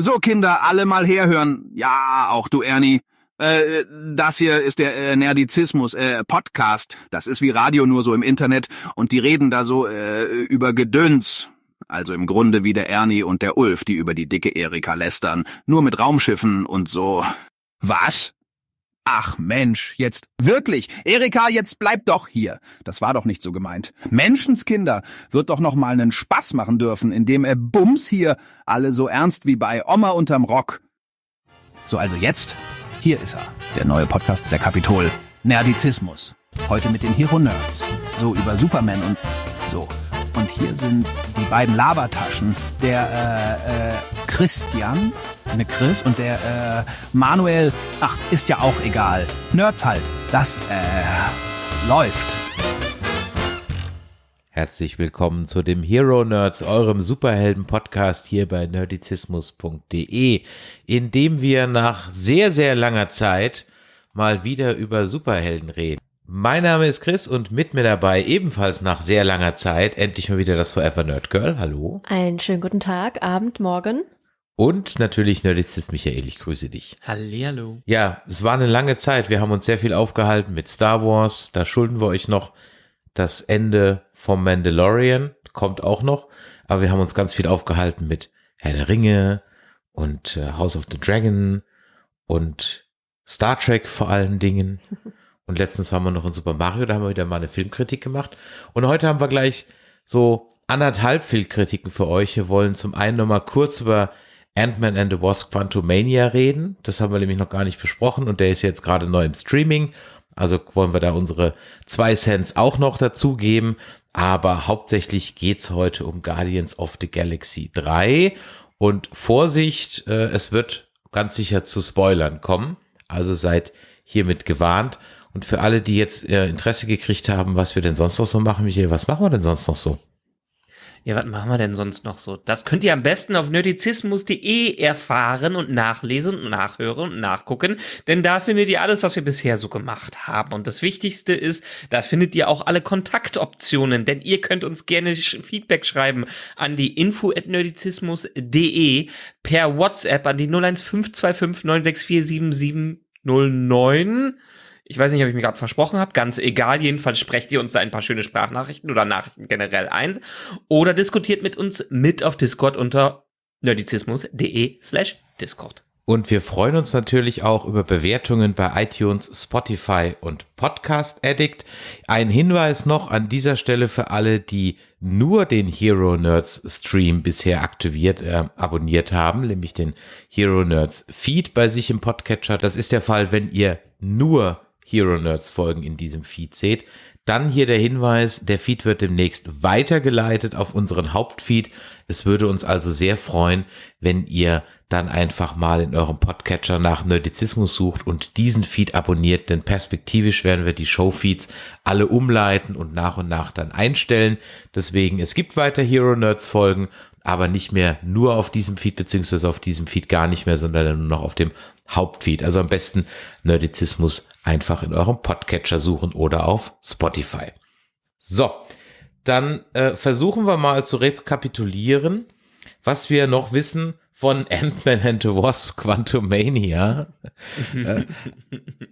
So, Kinder, alle mal herhören. Ja, auch du, Ernie. Äh, das hier ist der äh, Nerdizismus, äh, Podcast. Das ist wie Radio nur so im Internet und die reden da so äh, über Gedöns. Also im Grunde wie der Ernie und der Ulf, die über die dicke Erika lästern. Nur mit Raumschiffen und so. Was? Ach Mensch, jetzt wirklich, Erika, jetzt bleib doch hier. Das war doch nicht so gemeint. Menschenskinder wird doch noch mal einen Spaß machen dürfen, indem er Bums hier alle so ernst wie bei Oma unterm Rock. So also jetzt, hier ist er, der neue Podcast der Kapitol, Nerdizismus. Heute mit den Hero Nerds, so über Superman und so. Und hier sind die beiden Labertaschen, der äh, äh, Christian, ne Chris und der äh, Manuel, ach, ist ja auch egal. Nerds halt, das äh, läuft. Herzlich willkommen zu dem Hero Nerds, eurem Superhelden-Podcast hier bei nerdizismus.de, in dem wir nach sehr, sehr langer Zeit mal wieder über Superhelden reden. Mein Name ist Chris und mit mir dabei ebenfalls nach sehr langer Zeit endlich mal wieder das Forever Nerd Girl. Hallo. Einen schönen guten Tag, Abend, Morgen. Und natürlich Nerdizist Michael, ich grüße dich. Hallihallo. Ja, es war eine lange Zeit. Wir haben uns sehr viel aufgehalten mit Star Wars. Da schulden wir euch noch das Ende vom Mandalorian. Kommt auch noch. Aber wir haben uns ganz viel aufgehalten mit Herr der Ringe und äh, House of the Dragon und Star Trek vor allen Dingen. Und letztens waren wir noch in Super Mario, da haben wir wieder mal eine Filmkritik gemacht. Und heute haben wir gleich so anderthalb Filmkritiken für euch. Wir wollen zum einen nochmal kurz über Ant-Man and the Wasp Quantumania reden. Das haben wir nämlich noch gar nicht besprochen und der ist jetzt gerade neu im Streaming. Also wollen wir da unsere zwei Cents auch noch dazugeben. Aber hauptsächlich geht's heute um Guardians of the Galaxy 3. Und Vorsicht, äh, es wird ganz sicher zu Spoilern kommen. Also seid hiermit gewarnt. Und für alle, die jetzt äh, Interesse gekriegt haben, was wir denn sonst noch so machen, Michael, was machen wir denn sonst noch so? Ja, was machen wir denn sonst noch so? Das könnt ihr am besten auf nerdizismus.de erfahren und nachlesen und nachhören und nachgucken, denn da findet ihr alles, was wir bisher so gemacht haben. Und das Wichtigste ist, da findet ihr auch alle Kontaktoptionen, denn ihr könnt uns gerne Feedback schreiben an die info at nerdizismus.de per WhatsApp an die 01525 964 7709 ich weiß nicht, ob ich mir gerade versprochen habe, ganz egal. Jedenfalls sprecht ihr uns da ein paar schöne Sprachnachrichten oder Nachrichten generell ein. Oder diskutiert mit uns mit auf Discord unter nerdizismus.de slash Discord. Und wir freuen uns natürlich auch über Bewertungen bei iTunes, Spotify und Podcast Addict. Ein Hinweis noch an dieser Stelle für alle, die nur den Hero Nerds Stream bisher aktiviert, äh, abonniert haben, nämlich den Hero Nerds Feed bei sich im Podcatcher. Das ist der Fall, wenn ihr nur Hero Nerds Folgen in diesem Feed seht. Dann hier der Hinweis, der Feed wird demnächst weitergeleitet auf unseren Hauptfeed. Es würde uns also sehr freuen, wenn ihr dann einfach mal in eurem Podcatcher nach Nerdizismus sucht und diesen Feed abonniert, denn perspektivisch werden wir die Showfeeds alle umleiten und nach und nach dann einstellen. Deswegen, es gibt weiter Hero Nerds Folgen, aber nicht mehr nur auf diesem Feed, beziehungsweise auf diesem Feed gar nicht mehr, sondern nur noch auf dem Hauptfeed. Also am besten Nerdizismus einfach in eurem Podcatcher suchen oder auf Spotify. So, dann äh, versuchen wir mal zu rekapitulieren, was wir noch wissen von Ant-Man and the Wasp Quantumania. äh,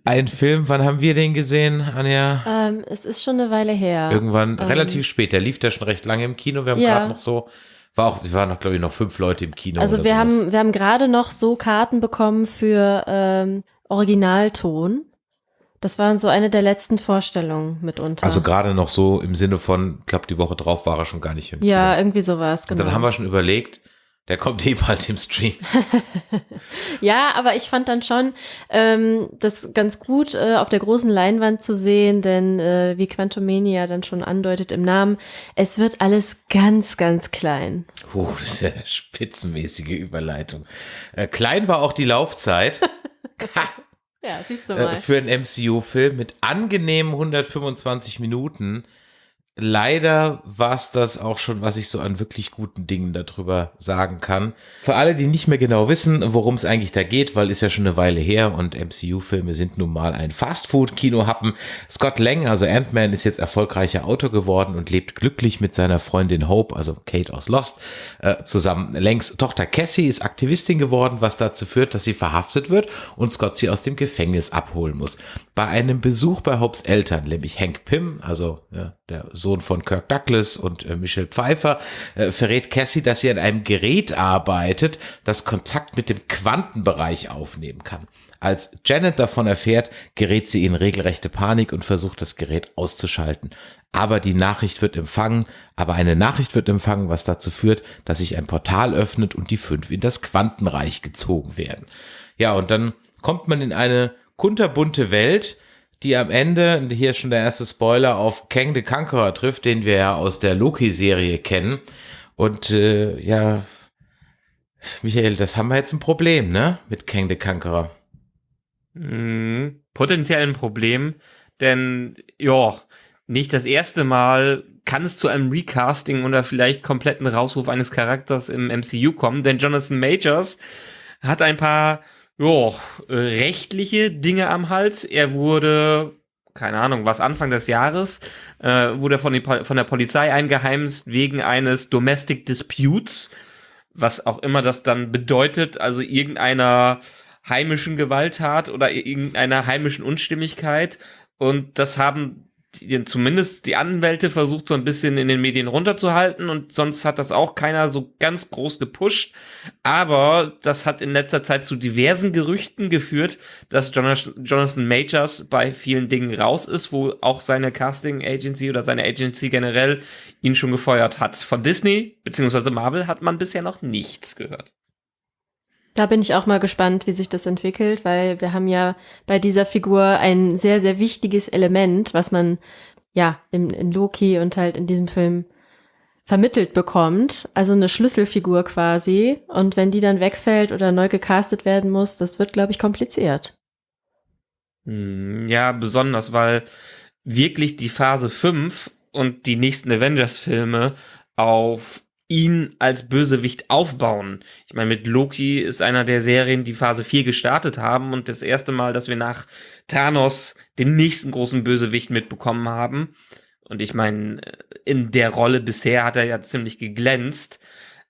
ein Film, wann haben wir den gesehen, Anja? Ähm, es ist schon eine Weile her. Irgendwann ähm, relativ spät. Der lief da schon recht lange im Kino. Wir haben Ja. gerade noch so, war auch, wir waren noch, glaube ich, noch fünf Leute im Kino. Also oder wir sowas. haben, wir haben gerade noch so Karten bekommen für ähm, Originalton. Das waren so eine der letzten Vorstellungen mitunter. Also gerade noch so im Sinne von, ich glaube, die Woche drauf war er schon gar nicht im ja, Kino. irgendwie sowas, Und genau. dann haben wir schon überlegt, der kommt eh bald im Stream. Ja, aber ich fand dann schon ähm, das ganz gut äh, auf der großen Leinwand zu sehen, denn äh, wie Quantumania dann schon andeutet im Namen, es wird alles ganz, ganz klein. Puh, das ist ja eine spitzenmäßige Überleitung. Äh, klein war auch die Laufzeit Ja, siehst du äh, für einen MCU-Film mit angenehmen 125 Minuten. Leider war es das auch schon, was ich so an wirklich guten Dingen darüber sagen kann. Für alle, die nicht mehr genau wissen, worum es eigentlich da geht, weil ist ja schon eine Weile her und MCU-Filme sind nun mal ein Fastfood-Kino-Happen. Scott Lang, also Ant-Man, ist jetzt erfolgreicher Autor geworden und lebt glücklich mit seiner Freundin Hope, also Kate aus Lost, äh, zusammen. Langs Tochter Cassie ist Aktivistin geworden, was dazu führt, dass sie verhaftet wird und Scott sie aus dem Gefängnis abholen muss. Bei einem Besuch bei Hopes Eltern, nämlich Hank Pym, also ja, der Sohn von Kirk Douglas und äh, Michelle Pfeiffer, äh, verrät Cassie, dass sie an einem Gerät arbeitet, das Kontakt mit dem Quantenbereich aufnehmen kann. Als Janet davon erfährt, gerät sie in regelrechte Panik und versucht das Gerät auszuschalten. Aber die Nachricht wird empfangen, aber eine Nachricht wird empfangen, was dazu führt, dass sich ein Portal öffnet und die fünf in das Quantenreich gezogen werden. Ja, und dann kommt man in eine kunterbunte Welt, die am Ende, hier schon der erste Spoiler, auf Kang the Conqueror trifft, den wir ja aus der Loki-Serie kennen. Und äh, ja, Michael, das haben wir jetzt ein Problem, ne? Mit Kang the Conqueror. Mhm, potenziell ein Problem, denn ja, nicht das erste Mal kann es zu einem Recasting oder vielleicht kompletten Rauswurf eines Charakters im MCU kommen, denn Jonathan Majors hat ein paar äh, rechtliche Dinge am Hals. Er wurde, keine Ahnung, was Anfang des Jahres, äh, wurde von, die, von der Polizei eingeheimst wegen eines Domestic Disputes, was auch immer das dann bedeutet, also irgendeiner heimischen Gewalttat oder irgendeiner heimischen Unstimmigkeit. Und das haben zumindest die Anwälte versucht so ein bisschen in den Medien runterzuhalten und sonst hat das auch keiner so ganz groß gepusht. Aber das hat in letzter Zeit zu diversen Gerüchten geführt, dass Jonathan Majors bei vielen Dingen raus ist, wo auch seine Casting Agency oder seine Agency generell ihn schon gefeuert hat. Von Disney bzw. Marvel hat man bisher noch nichts gehört. Da bin ich auch mal gespannt, wie sich das entwickelt, weil wir haben ja bei dieser Figur ein sehr, sehr wichtiges Element, was man ja in, in Loki und halt in diesem Film vermittelt bekommt. Also eine Schlüsselfigur quasi. Und wenn die dann wegfällt oder neu gecastet werden muss, das wird, glaube ich, kompliziert. Hm, ja, besonders, weil wirklich die Phase 5 und die nächsten Avengers-Filme auf ihn als Bösewicht aufbauen. Ich meine, mit Loki ist einer der Serien, die Phase 4 gestartet haben und das erste Mal, dass wir nach Thanos den nächsten großen Bösewicht mitbekommen haben. Und ich meine, in der Rolle bisher hat er ja ziemlich geglänzt.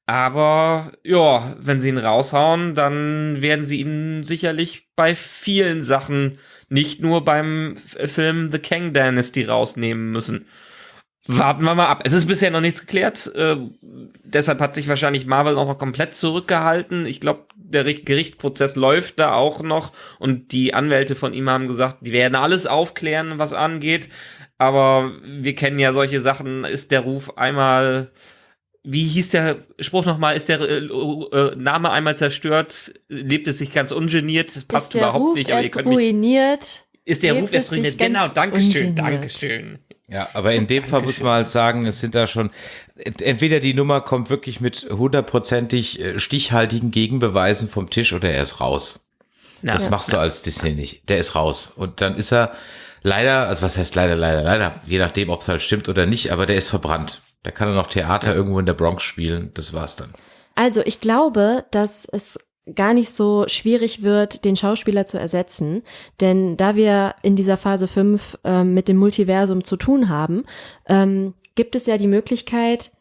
Aber ja, wenn sie ihn raushauen, dann werden sie ihn sicherlich bei vielen Sachen, nicht nur beim Film The Kang Dynasty rausnehmen müssen. Warten wir mal ab. Es ist bisher noch nichts geklärt. Äh, deshalb hat sich wahrscheinlich Marvel auch noch komplett zurückgehalten. Ich glaube, der Gerichtsprozess läuft da auch noch und die Anwälte von ihm haben gesagt, die werden alles aufklären, was angeht. Aber wir kennen ja solche Sachen. Ist der Ruf einmal, wie hieß der Spruch nochmal, ist der äh, äh, Name einmal zerstört, lebt es sich ganz ungeniert, das passt ist der überhaupt Ruf nicht. Aber erst ihr könnt ruiniert, ist der Ruf erst ruiniert? Genau, Dankeschön, ungeniert. Dankeschön. Ja, aber in dem Fall muss man halt sagen, es sind da schon, entweder die Nummer kommt wirklich mit hundertprozentig äh, stichhaltigen Gegenbeweisen vom Tisch oder er ist raus. Ja. Das machst du als Disney nicht. Der ist raus. Und dann ist er leider, also was heißt leider, leider, leider, je nachdem, ob es halt stimmt oder nicht, aber der ist verbrannt. Da kann er noch Theater ja. irgendwo in der Bronx spielen. Das war's dann. Also ich glaube, dass es gar nicht so schwierig wird, den Schauspieler zu ersetzen. Denn da wir in dieser Phase 5 ähm, mit dem Multiversum zu tun haben, ähm, gibt es ja die Möglichkeit,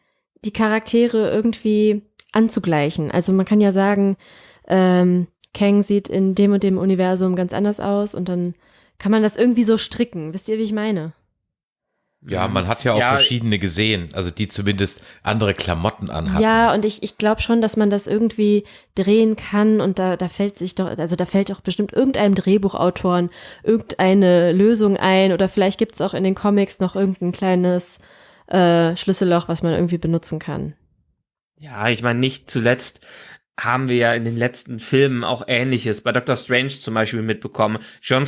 die Charaktere irgendwie anzugleichen. Also man kann ja sagen, ähm, Kang sieht in dem und dem Universum ganz anders aus und dann kann man das irgendwie so stricken. Wisst ihr, wie ich meine? Ja, man hat ja auch ja, verschiedene gesehen, also die zumindest andere Klamotten anhaben. Ja, und ich, ich glaube schon, dass man das irgendwie drehen kann und da, da fällt sich doch, also da fällt doch bestimmt irgendeinem Drehbuchautoren irgendeine Lösung ein oder vielleicht gibt's auch in den Comics noch irgendein kleines äh, Schlüsselloch, was man irgendwie benutzen kann. Ja, ich meine, nicht zuletzt haben wir ja in den letzten Filmen auch Ähnliches. Bei Doctor Strange zum Beispiel mitbekommen. John,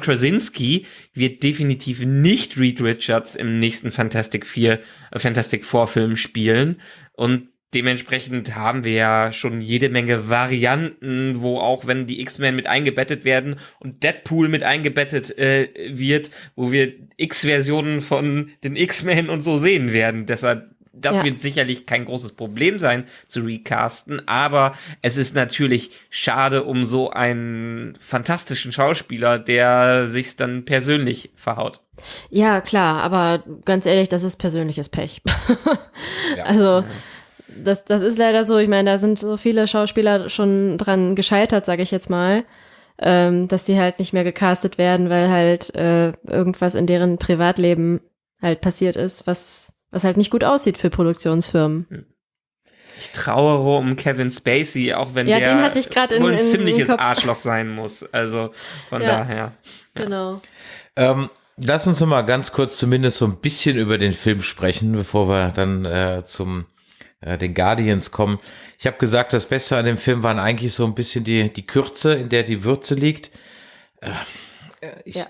Krasinski wird definitiv nicht Reed Richards im nächsten Fantastic 4, äh, Fantastic Four Film spielen. Und dementsprechend haben wir ja schon jede Menge Varianten, wo auch wenn die X-Men mit eingebettet werden und Deadpool mit eingebettet äh, wird, wo wir X-Versionen von den X-Men und so sehen werden. Deshalb das ja. wird sicherlich kein großes Problem sein zu recasten, aber es ist natürlich schade um so einen fantastischen Schauspieler, der sich dann persönlich verhaut. Ja, klar, aber ganz ehrlich, das ist persönliches Pech. ja. Also das, das ist leider so. Ich meine, da sind so viele Schauspieler schon dran gescheitert, sage ich jetzt mal, ähm, dass die halt nicht mehr gecastet werden, weil halt äh, irgendwas in deren Privatleben halt passiert ist, was was halt nicht gut aussieht für Produktionsfirmen. Ich trauere um Kevin Spacey, auch wenn ja, der den hatte ich in, wohl ein in, ziemliches in Arschloch sein muss. Also von ja, daher. Ja. Genau. Ähm, lass uns noch mal ganz kurz zumindest so ein bisschen über den Film sprechen, bevor wir dann äh, zum äh, den Guardians kommen. Ich habe gesagt, das Beste an dem Film waren eigentlich so ein bisschen die, die Kürze, in der die Würze liegt. Äh, ich, ja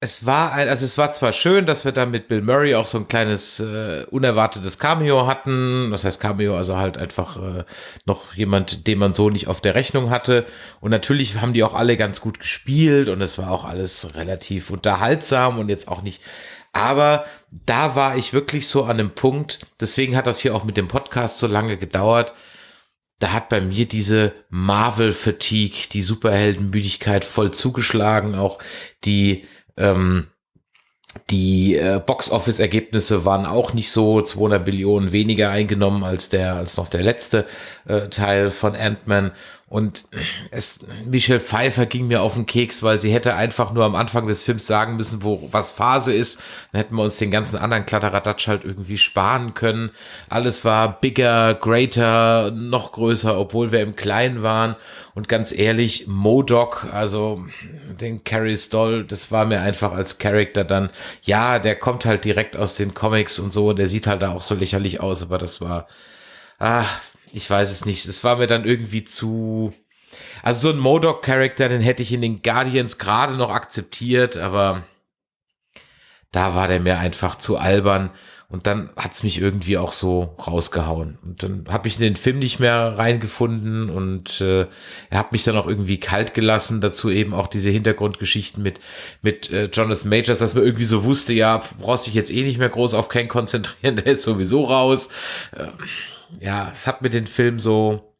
es war also es war zwar schön, dass wir da mit Bill Murray auch so ein kleines äh, unerwartetes Cameo hatten. Das heißt Cameo, also halt einfach äh, noch jemand, den man so nicht auf der Rechnung hatte. Und natürlich haben die auch alle ganz gut gespielt und es war auch alles relativ unterhaltsam und jetzt auch nicht. Aber da war ich wirklich so an dem Punkt. Deswegen hat das hier auch mit dem Podcast so lange gedauert. Da hat bei mir diese Marvel-Fatigue, die Superheldenmüdigkeit voll zugeschlagen. Auch die ähm, die äh, Box-Office-Ergebnisse waren auch nicht so. 200 Billionen weniger eingenommen als der als noch der letzte äh, Teil von Ant-Man und es Michelle Pfeiffer ging mir auf den Keks, weil sie hätte einfach nur am Anfang des Films sagen müssen, wo was Phase ist. Dann hätten wir uns den ganzen anderen Kladderadatsch halt irgendwie sparen können. Alles war bigger, greater, noch größer, obwohl wir im Kleinen waren. Und ganz ehrlich, Modoc, also den Carrie Stoll, das war mir einfach als Charakter dann, ja, der kommt halt direkt aus den Comics und so, und der sieht halt da auch so lächerlich aus, aber das war, ah, ich weiß es nicht. Es war mir dann irgendwie zu, also so ein Modoc-Charakter, den hätte ich in den Guardians gerade noch akzeptiert, aber da war der mir einfach zu albern. Und dann hat's mich irgendwie auch so rausgehauen. Und dann habe ich in den Film nicht mehr reingefunden und äh, er hat mich dann auch irgendwie kalt gelassen. Dazu eben auch diese Hintergrundgeschichten mit, mit äh, Jonathan Majors, dass man irgendwie so wusste, ja, brauchst dich jetzt eh nicht mehr groß auf Ken konzentrieren, der ist sowieso raus. Äh, ja, es hat mir den Film so,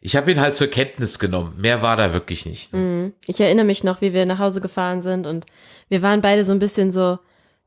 ich habe ihn halt zur Kenntnis genommen. Mehr war da wirklich nicht. Ne? Ich erinnere mich noch, wie wir nach Hause gefahren sind und wir waren beide so ein bisschen so,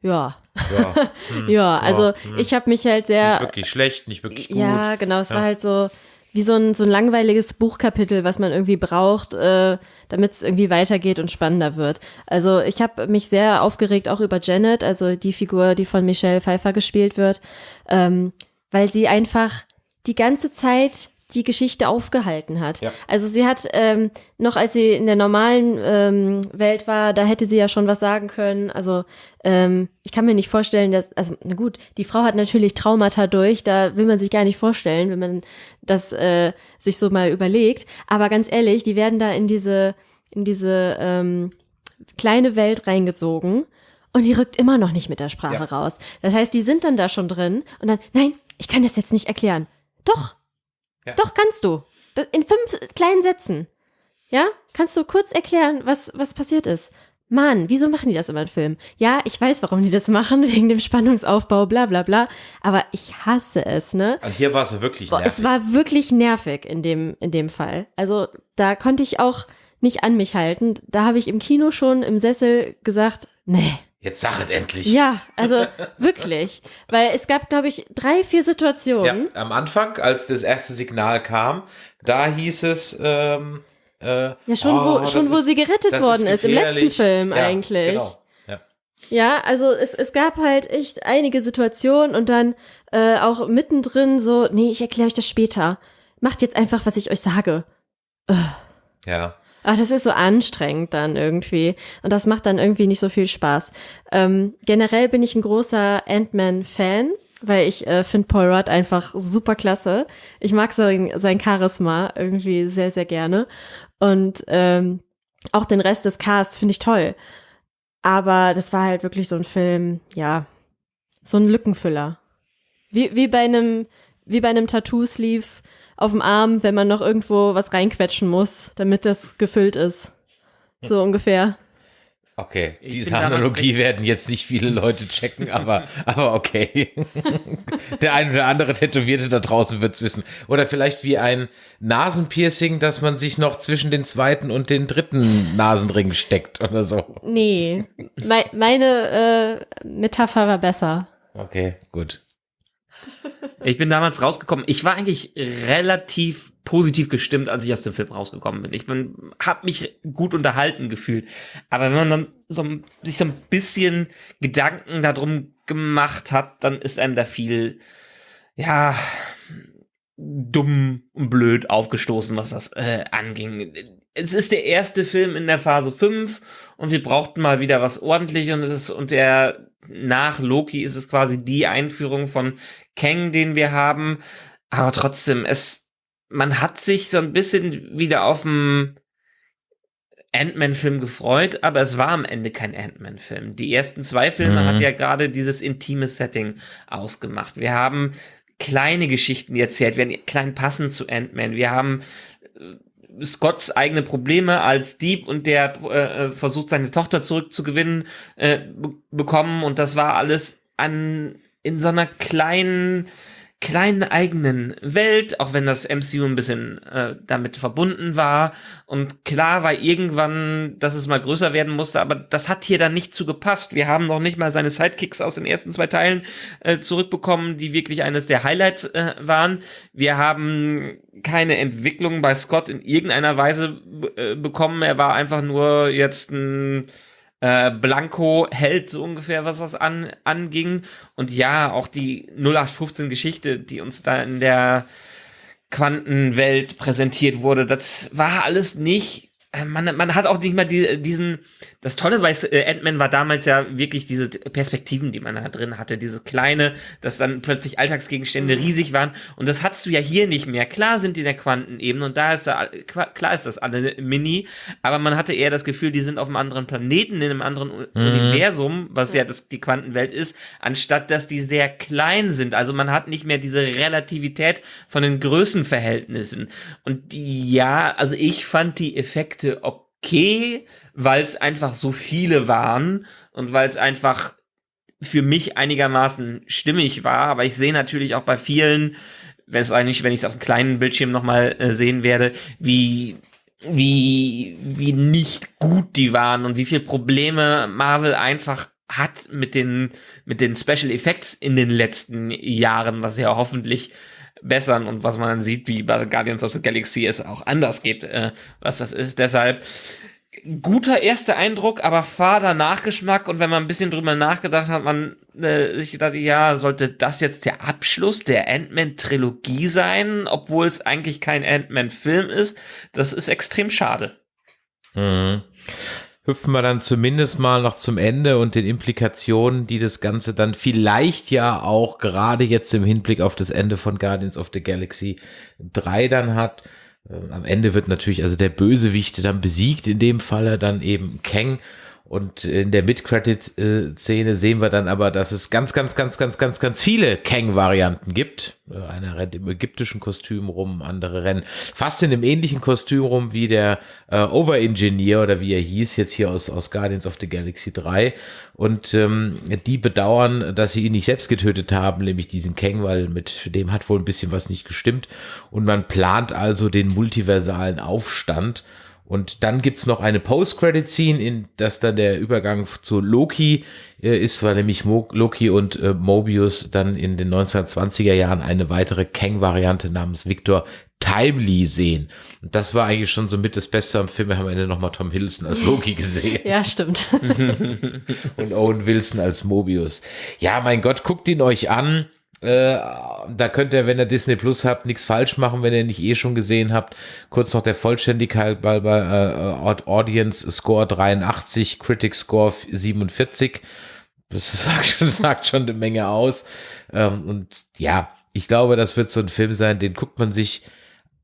ja. Ja, hm, ja also hm. ich habe mich halt sehr. Nicht wirklich schlecht, nicht wirklich gut. Ja, genau. Es ja. war halt so wie so ein, so ein langweiliges Buchkapitel, was man irgendwie braucht, äh, damit es irgendwie weitergeht und spannender wird. Also ich habe mich sehr aufgeregt auch über Janet, also die Figur, die von Michelle Pfeiffer gespielt wird, ähm, weil sie einfach die ganze Zeit die Geschichte aufgehalten hat. Ja. Also sie hat ähm, noch, als sie in der normalen ähm, Welt war, da hätte sie ja schon was sagen können. Also ähm, ich kann mir nicht vorstellen, dass, also na gut, die Frau hat natürlich Traumata durch, da will man sich gar nicht vorstellen, wenn man das äh, sich so mal überlegt. Aber ganz ehrlich, die werden da in diese, in diese ähm, kleine Welt reingezogen und die rückt immer noch nicht mit der Sprache ja. raus. Das heißt, die sind dann da schon drin und dann, nein, ich kann das jetzt nicht erklären. Doch, ja. Doch, kannst du. In fünf kleinen Sätzen. Ja? Kannst du kurz erklären, was, was passiert ist? Mann, wieso machen die das immer im Film? Ja, ich weiß, warum die das machen, wegen dem Spannungsaufbau, bla bla bla. Aber ich hasse es, ne? Und hier war es wirklich nervig. Es war wirklich nervig in dem, in dem Fall. Also da konnte ich auch nicht an mich halten. Da habe ich im Kino schon im Sessel gesagt, nee, Jetzt sag es endlich. Ja, also wirklich. Weil es gab, glaube ich, drei, vier Situationen. Ja, am Anfang, als das erste Signal kam, da hieß es, ähm, äh, ja, schon, oh, wo, schon wo sie gerettet worden ist, ist, im letzten Film ja, eigentlich. Genau. Ja. ja, also es, es gab halt echt einige Situationen und dann äh, auch mittendrin so, nee, ich erkläre euch das später. Macht jetzt einfach, was ich euch sage. Ugh. Ja. Ach, das ist so anstrengend dann irgendwie. Und das macht dann irgendwie nicht so viel Spaß. Ähm, generell bin ich ein großer Ant-Man-Fan, weil ich äh, finde Paul Rudd einfach super klasse. Ich mag sein, sein Charisma irgendwie sehr, sehr gerne. Und ähm, auch den Rest des Casts finde ich toll. Aber das war halt wirklich so ein Film, ja, so ein Lückenfüller. Wie, wie bei einem wie bei einem Tattoo-Sleeve auf dem Arm, wenn man noch irgendwo was reinquetschen muss, damit das gefüllt ist. So ungefähr. Okay, Ich diese Analogie werden jetzt nicht viele Leute checken, aber, aber okay. Der eine oder andere Tätowierte da draußen wird's wissen. Oder vielleicht wie ein Nasenpiercing, dass man sich noch zwischen den zweiten und den dritten Nasenring steckt oder so. Nee, mei meine äh, Metapher war besser. Okay, gut. Ich bin damals rausgekommen. Ich war eigentlich relativ positiv gestimmt, als ich aus dem Film rausgekommen bin. Ich bin, habe mich gut unterhalten gefühlt. Aber wenn man dann so, sich so ein bisschen Gedanken darum gemacht hat, dann ist einem da viel, ja, dumm und blöd aufgestoßen, was das äh, anging. Es ist der erste Film in der Phase 5 und wir brauchten mal wieder was ordentliches und es ist, und der nach Loki ist es quasi die Einführung von Kang, den wir haben. Aber trotzdem, es, man hat sich so ein bisschen wieder auf dem Ant-Man-Film gefreut, aber es war am Ende kein Ant-Man-Film. Die ersten zwei Filme Mhm. hat ja gerade dieses intime Setting ausgemacht. Wir haben kleine Geschichten, die erzählt werden, klein passend zu Ant-Man. Wir haben äh, Scotts eigene Probleme als Dieb und der äh, versucht seine Tochter zurückzugewinnen äh, be bekommen. Und das war alles an in so einer kleinen kleinen eigenen Welt, auch wenn das MCU ein bisschen äh, damit verbunden war. Und klar war irgendwann, dass es mal größer werden musste, aber das hat hier dann nicht zu gepasst. Wir haben noch nicht mal seine Sidekicks aus den ersten zwei Teilen äh, zurückbekommen, die wirklich eines der Highlights äh, waren. Wir haben keine Entwicklung bei Scott in irgendeiner Weise äh, bekommen. Er war einfach nur jetzt ein äh, Blanco hält so ungefähr, was das an, anging. Und ja, auch die 0815 Geschichte, die uns da in der Quantenwelt präsentiert wurde, das war alles nicht. Äh, Man, man hat auch nicht mal die, diesen. Das Tolle bei äh, Ant-Man war damals ja wirklich diese Perspektiven, die man da drin hatte. Diese kleine, dass dann plötzlich Alltagsgegenstände riesig waren. Und das hast du ja hier nicht mehr. Klar sind die in der Quantenebene und da ist da, klar ist das alle mini, aber man hatte eher das Gefühl, die sind auf einem anderen Planeten, in einem anderen U- Universum, was ja das, die Quantenwelt ist, anstatt dass die sehr klein sind. Also man hat nicht mehr diese Relativität von den Größenverhältnissen. Und die, ja, also ich fand die Effekte okay, weil es einfach so viele waren und weil es einfach für mich einigermaßen stimmig war, aber ich sehe natürlich auch bei vielen, wenn es eigentlich, wenn ich es auf dem kleinen Bildschirm nochmal äh, sehen werde, wie wie wie nicht gut die waren und wie viel Probleme Marvel einfach hat mit den mit den Special Effects in den letzten Jahren, was ja hoffentlich bessern und was man dann sieht, wie bei Guardians of the Galaxy es auch anders geht, äh, was das ist. Deshalb guter erster Eindruck, aber fader Nachgeschmack und wenn man ein bisschen drüber nachgedacht hat, man äh, sich gedacht, ja, sollte das jetzt der Abschluss der Ant-Man-Trilogie sein, obwohl es eigentlich kein Ant-Man-Film ist, das ist extrem schade. Mhm. Hüpfen wir dann zumindest mal noch zum Ende und den Implikationen, die das Ganze dann vielleicht ja auch gerade jetzt im Hinblick auf das Ende von Guardians of the Galaxy 3 dann hat. Ähm, Am Ende wird natürlich also der Bösewicht dann besiegt, in dem Falle dann eben Kang. Und in der Mid-Credit-Szene sehen wir dann aber, dass es ganz, ganz, ganz, ganz, ganz, ganz viele Kang-Varianten gibt. Einer rennt im ägyptischen Kostüm rum, andere rennen fast in einem ähnlichen Kostüm rum wie der äh, Over-Engineer oder wie er hieß, jetzt hier aus, aus Guardians of the Galaxy 3. Und ähm, die bedauern, dass sie ihn nicht selbst getötet haben, nämlich diesen Kang, weil mit dem hat wohl ein bisschen was nicht gestimmt. Und man plant also den multiversalen Aufstand. Und dann gibt's noch eine Post-Credit-Scene, in das dann der Übergang zu Loki äh, ist, weil nämlich Mo Loki und äh, Mobius dann in den 1920er Jahren eine weitere Kang-Variante namens Victor Timely sehen. Und das war eigentlich schon so mit das Beste am Film. Wir haben am Ende nochmal Tom Hiddleston als Loki gesehen Ja, stimmt. und Owen Wilson als Mobius. Ja, mein Gott, guckt ihn euch an. Äh, da könnt ihr, wenn ihr Disney Plus habt, nichts falsch machen, wenn ihr nicht eh schon gesehen habt. Kurz noch der Vollständigkeit bei, bei äh, Audience Score 83, Critic Score 47. Das sagt schon, das sagt schon eine Menge aus. Ähm, und ja, ich glaube, das wird so ein Film sein, den guckt man sich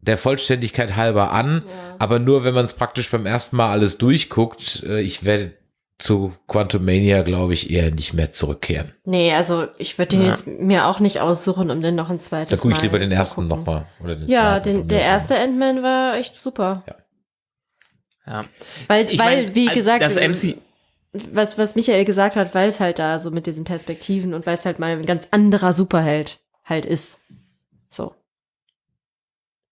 der Vollständigkeit halber an, Ja. aber nur, wenn man es praktisch beim ersten Mal alles durchguckt. Äh, Ich werde zu Quantumania, glaube ich, eher nicht mehr zurückkehren. Nee, also ich würde den Ja. jetzt mir auch nicht aussuchen, um den noch ein Da zweites gucke ich Mal lieber den ersten nochmal. Ja, den, der erste Ant-Man war echt super. Ja. Weil, Ich weil mein, wie gesagt, das äh, MC, was, was Michael gesagt hat, weil es halt da so mit diesen Perspektiven und weil es halt mal ein ganz anderer Superheld halt ist. So.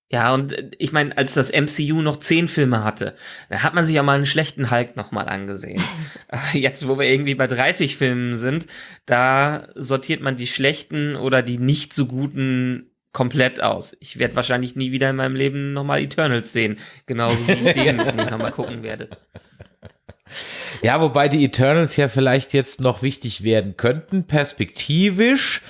Ja, und äh, ich meine, als das MCU noch zehn Filme hatte, da hat man sich ja mal einen schlechten Hulk nochmal angesehen. Äh, Jetzt, wo wir irgendwie bei 30 Filmen sind, da sortiert man die schlechten oder die nicht so guten komplett aus. Ich werde wahrscheinlich nie wieder in meinem Leben nochmal Eternals sehen. Genauso wie ich den nochmal gucken werde. Ja, wobei die Eternals ja vielleicht jetzt noch wichtig werden könnten, perspektivisch.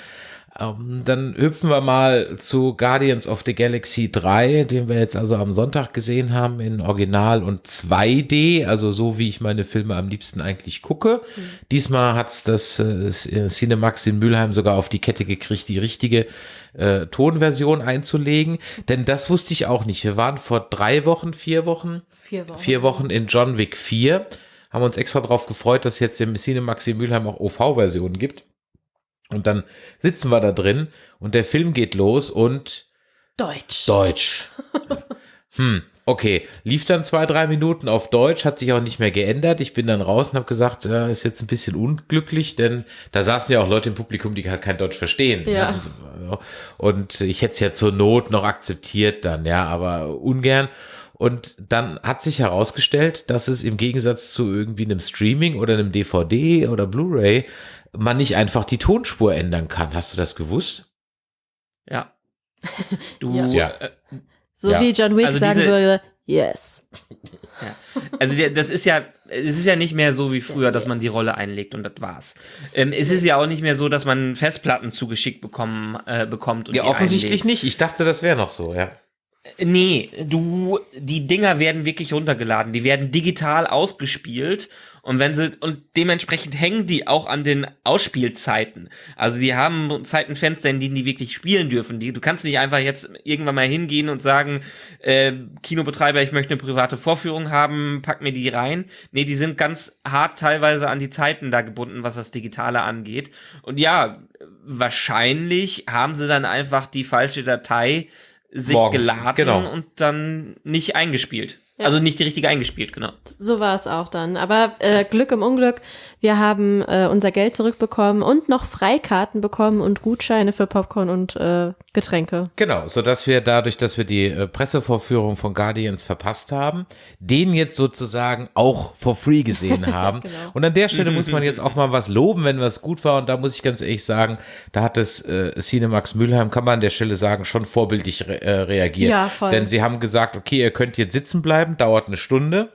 Ähm, dann hüpfen wir mal zu Guardians of the Galaxy 3, den wir jetzt also am Sonntag gesehen haben in Original und 2D, also so wie ich meine Filme am liebsten eigentlich gucke. Diesmal hat's das äh, Cinemax in Mülheim sogar auf die Kette gekriegt, die richtige äh, Tonversion einzulegen. Denn das wusste ich auch nicht. Wir waren vor drei Wochen, vier Wochen Vier Wochen. vier Wochen in John Wick 4. Haben uns extra darauf gefreut, dass es jetzt im Cinemax in Mülheim auch OV-Versionen gibt. Und dann sitzen wir da drin und der Film geht los und Deutsch. Deutsch. hm, okay. Lief dann zwei, drei Minuten auf Deutsch, hat sich auch nicht mehr geändert. Ich bin dann raus und habe gesagt, ja, ist jetzt ein bisschen unglücklich, denn da saßen ja auch Leute im Publikum, die halt kein Deutsch verstehen. Ja. Also, Und ich hätte es ja zur Not noch akzeptiert dann, ja, aber ungern. Und dann hat sich herausgestellt, dass es im Gegensatz zu irgendwie einem Streaming oder einem DVD oder Blu-ray man nicht einfach die Tonspur ändern kann. Hast du das gewusst? Ja. Du, Ja. äh, So Ja. wie John Wick Also sagen diese- würde, yes. Also der, das ist ja, es ist ja nicht mehr so wie früher, dass man die Rolle einlegt und das war's. Ähm, es ist ja auch nicht mehr so, dass man Festplatten zugeschickt bekommen, äh, bekommt und Ja, die offensichtlich einlegt. nicht. Ich dachte, das wäre noch so, ja. Nee, du, die Dinger werden wirklich runtergeladen, die werden digital ausgespielt und wenn sie, und dementsprechend hängen die auch an den Ausspielzeiten. Also die haben Zeitenfenster, in denen die wirklich spielen dürfen. Die, du kannst nicht einfach jetzt irgendwann mal hingehen und sagen, äh, Kinobetreiber, ich möchte eine private Vorführung haben, pack mir die rein. Nee, die sind ganz hart teilweise an die Zeiten da gebunden, was das Digitale angeht. Und ja, wahrscheinlich haben sie dann einfach die falsche Datei sich Morgens, geladen genau. und dann nicht eingespielt. Ja. Also nicht die richtige eingespielt, genau. So war es auch dann. Aber äh, Glück im Unglück, wir haben äh, unser Geld zurückbekommen und noch Freikarten bekommen und Gutscheine für Popcorn und äh, Getränke. Genau, so dass wir dadurch, dass wir die äh, Pressevorführung von Guardians verpasst haben, den jetzt sozusagen auch for free gesehen haben. Genau. Und an der Stelle muss man jetzt auch mal was loben, wenn was gut war. Und da muss ich ganz ehrlich sagen, da hat das äh, Cinemax Mülheim, kann man an der Stelle sagen, schon vorbildlich re äh, reagiert. Ja, voll. Denn sie haben gesagt, okay, ihr könnt jetzt sitzen bleiben, dauert eine Stunde.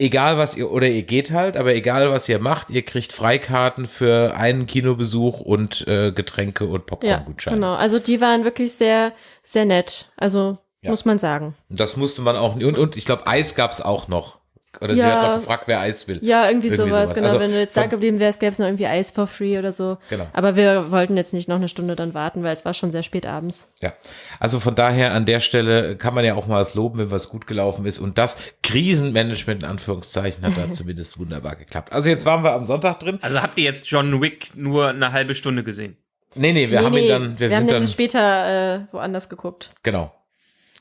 Egal was ihr, oder ihr geht halt, aber egal was ihr macht, ihr kriegt Freikarten für einen Kinobesuch und äh, Getränke und Ja, Popcorn-Gutscheine. genau. Also die waren wirklich sehr, sehr nett. Also Ja. muss man sagen. Das musste man auch. Und, und ich glaube, Eis gab es auch noch. Oder sie Ja. hat noch gefragt, wer Eis will. Ja, irgendwie, Irgendwie sowas, sowas. genau. Also Wenn du jetzt da geblieben wärst, gäbe es noch irgendwie Eis for free oder so. Genau. Aber wir wollten jetzt nicht noch eine Stunde dann warten, weil es war schon sehr spät abends. Ja. Also von daher an der Stelle kann man ja auch mal was loben, wenn was gut gelaufen ist. Und das Krisenmanagement in Anführungszeichen hat da zumindest wunderbar geklappt. Also jetzt waren wir am Sonntag drin. Also habt ihr jetzt John Wick nur eine halbe Stunde gesehen? Nee, nee, wir nee, haben nee, ihn dann, wir, wir haben den dann, später äh, woanders geguckt. genau.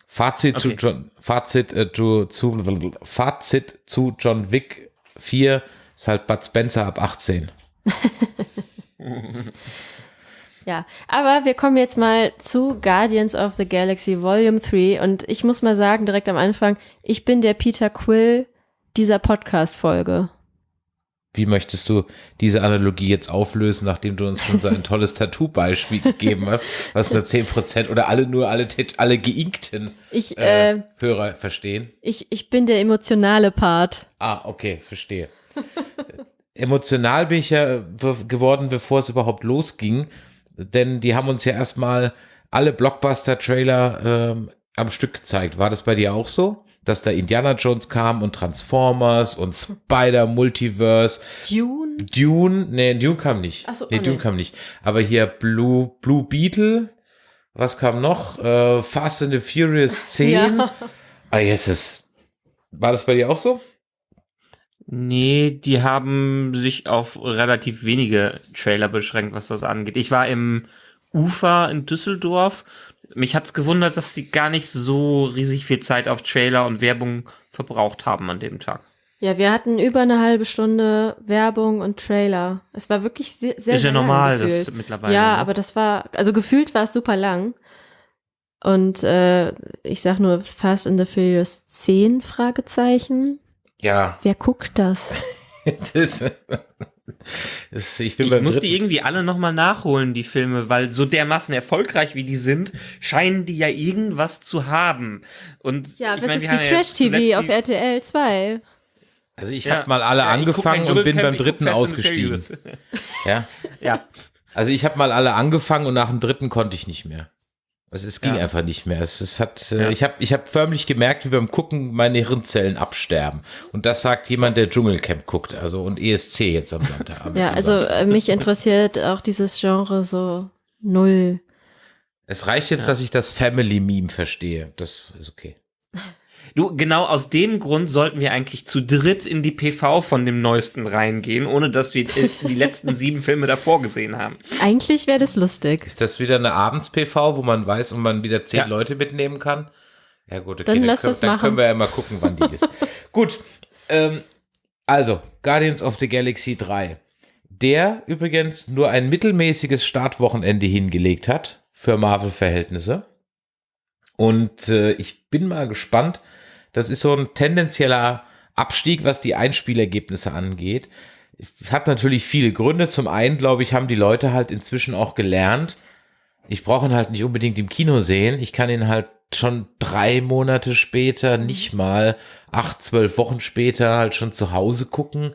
Fazit Okay. zu John, Fazit äh, zu, zu, Fazit zu John Wick 4 ist halt Bud Spencer ab 18. Ja, aber wir kommen jetzt mal zu Guardians of the Galaxy Volume 3 und ich muss mal sagen, direkt am Anfang, ich bin der Peter Quill dieser Podcast-Folge. Wie möchtest du diese Analogie jetzt auflösen, nachdem du uns schon so ein tolles Tattoo-Beispiel gegeben hast, was nur 10% oder alle nur alle, alle geinkten Ich, äh, äh, Hörer verstehen? ich, ich bin der emotionale Part. Ah, okay, verstehe. Emotional bin ich ja geworden, bevor es überhaupt losging, denn die haben uns ja erstmal alle Blockbuster-Trailer ähm, am Stück gezeigt. War das bei dir auch so? Dass da Indiana Jones kam und Transformers und Spider-Multiverse Dune? Dune, nee, Dune kam nicht. Ach so, nee, oh, Dune nee. kam nicht. Aber hier Blue, Blue Beetle, was kam noch? Äh, Fast and the Furious 10. Ja. Ah, yes, es. War das bei dir auch so? Nee, die haben sich auf relativ wenige Trailer beschränkt, was das angeht. Ich war im Ufer in Düsseldorf. Mich hat's gewundert, dass die gar nicht so riesig viel Zeit auf Trailer und Werbung verbraucht haben an dem Tag. Ja, wir hatten über eine halbe Stunde Werbung und Trailer. Es war wirklich sehr, sehr, Ist ja normal, gefühlt. das mittlerweile. Ja, ne? aber das war, also gefühlt war es super lang. Und äh, ich sag nur Fast and the Furious 10 Fragezeichen. Ja, Wer guckt das? das, das, ich bin Ich muss dritten. die irgendwie alle nochmal nachholen, die Filme, weil so dermaßen erfolgreich wie die sind, scheinen die ja irgendwas zu haben. Und Ja, ich das mein, ist wie haben ja Trash TV zuletzt auf RTL 2. Also ich Ja. habe mal alle Ja, angefangen und bin beim dritten ausgestiegen. Ja, ja. also ich habe mal alle angefangen und nach dem dritten konnte ich nicht mehr. Also es ging Ja. einfach nicht mehr. Es, es hat, äh, Ja. ich habe, ich habe förmlich gemerkt, wie beim Gucken meine Hirnzellen absterben. Und das sagt jemand, der Dschungelcamp guckt, also und ESC jetzt am Sonntag. Ja, also Samstag. äh, mich interessiert auch dieses Genre so null. es reicht jetzt, dass ich das Family Meme verstehe. Das ist okay. Du, genau aus dem Grund sollten wir eigentlich zu dritt in die PV von dem neuesten reingehen, ohne dass wir die letzten sieben Filme davor gesehen haben. Eigentlich wäre das lustig. Ist das wieder eine Abends-PV, wo man weiß und man wieder zehn Ja. Leute mitnehmen kann? Ja gut, okay, Dann lass können, das dann machen. können wir ja mal gucken, wann die ist. gut, ähm, also Guardians of the Galaxy 3, der übrigens nur ein mittelmäßiges Startwochenende hingelegt hat für Marvel-Verhältnisse. Und äh, ich bin mal gespannt. Das ist so ein tendenzieller Abstieg, was die Einspielergebnisse angeht. Hat natürlich viele Gründe. Zum einen, glaube ich, haben die Leute halt inzwischen auch gelernt. Ich brauche ihn halt nicht unbedingt im Kino sehen. Ich kann ihn halt schon drei Monate später, nicht mal acht, zwölf Wochen später halt schon zu Hause gucken.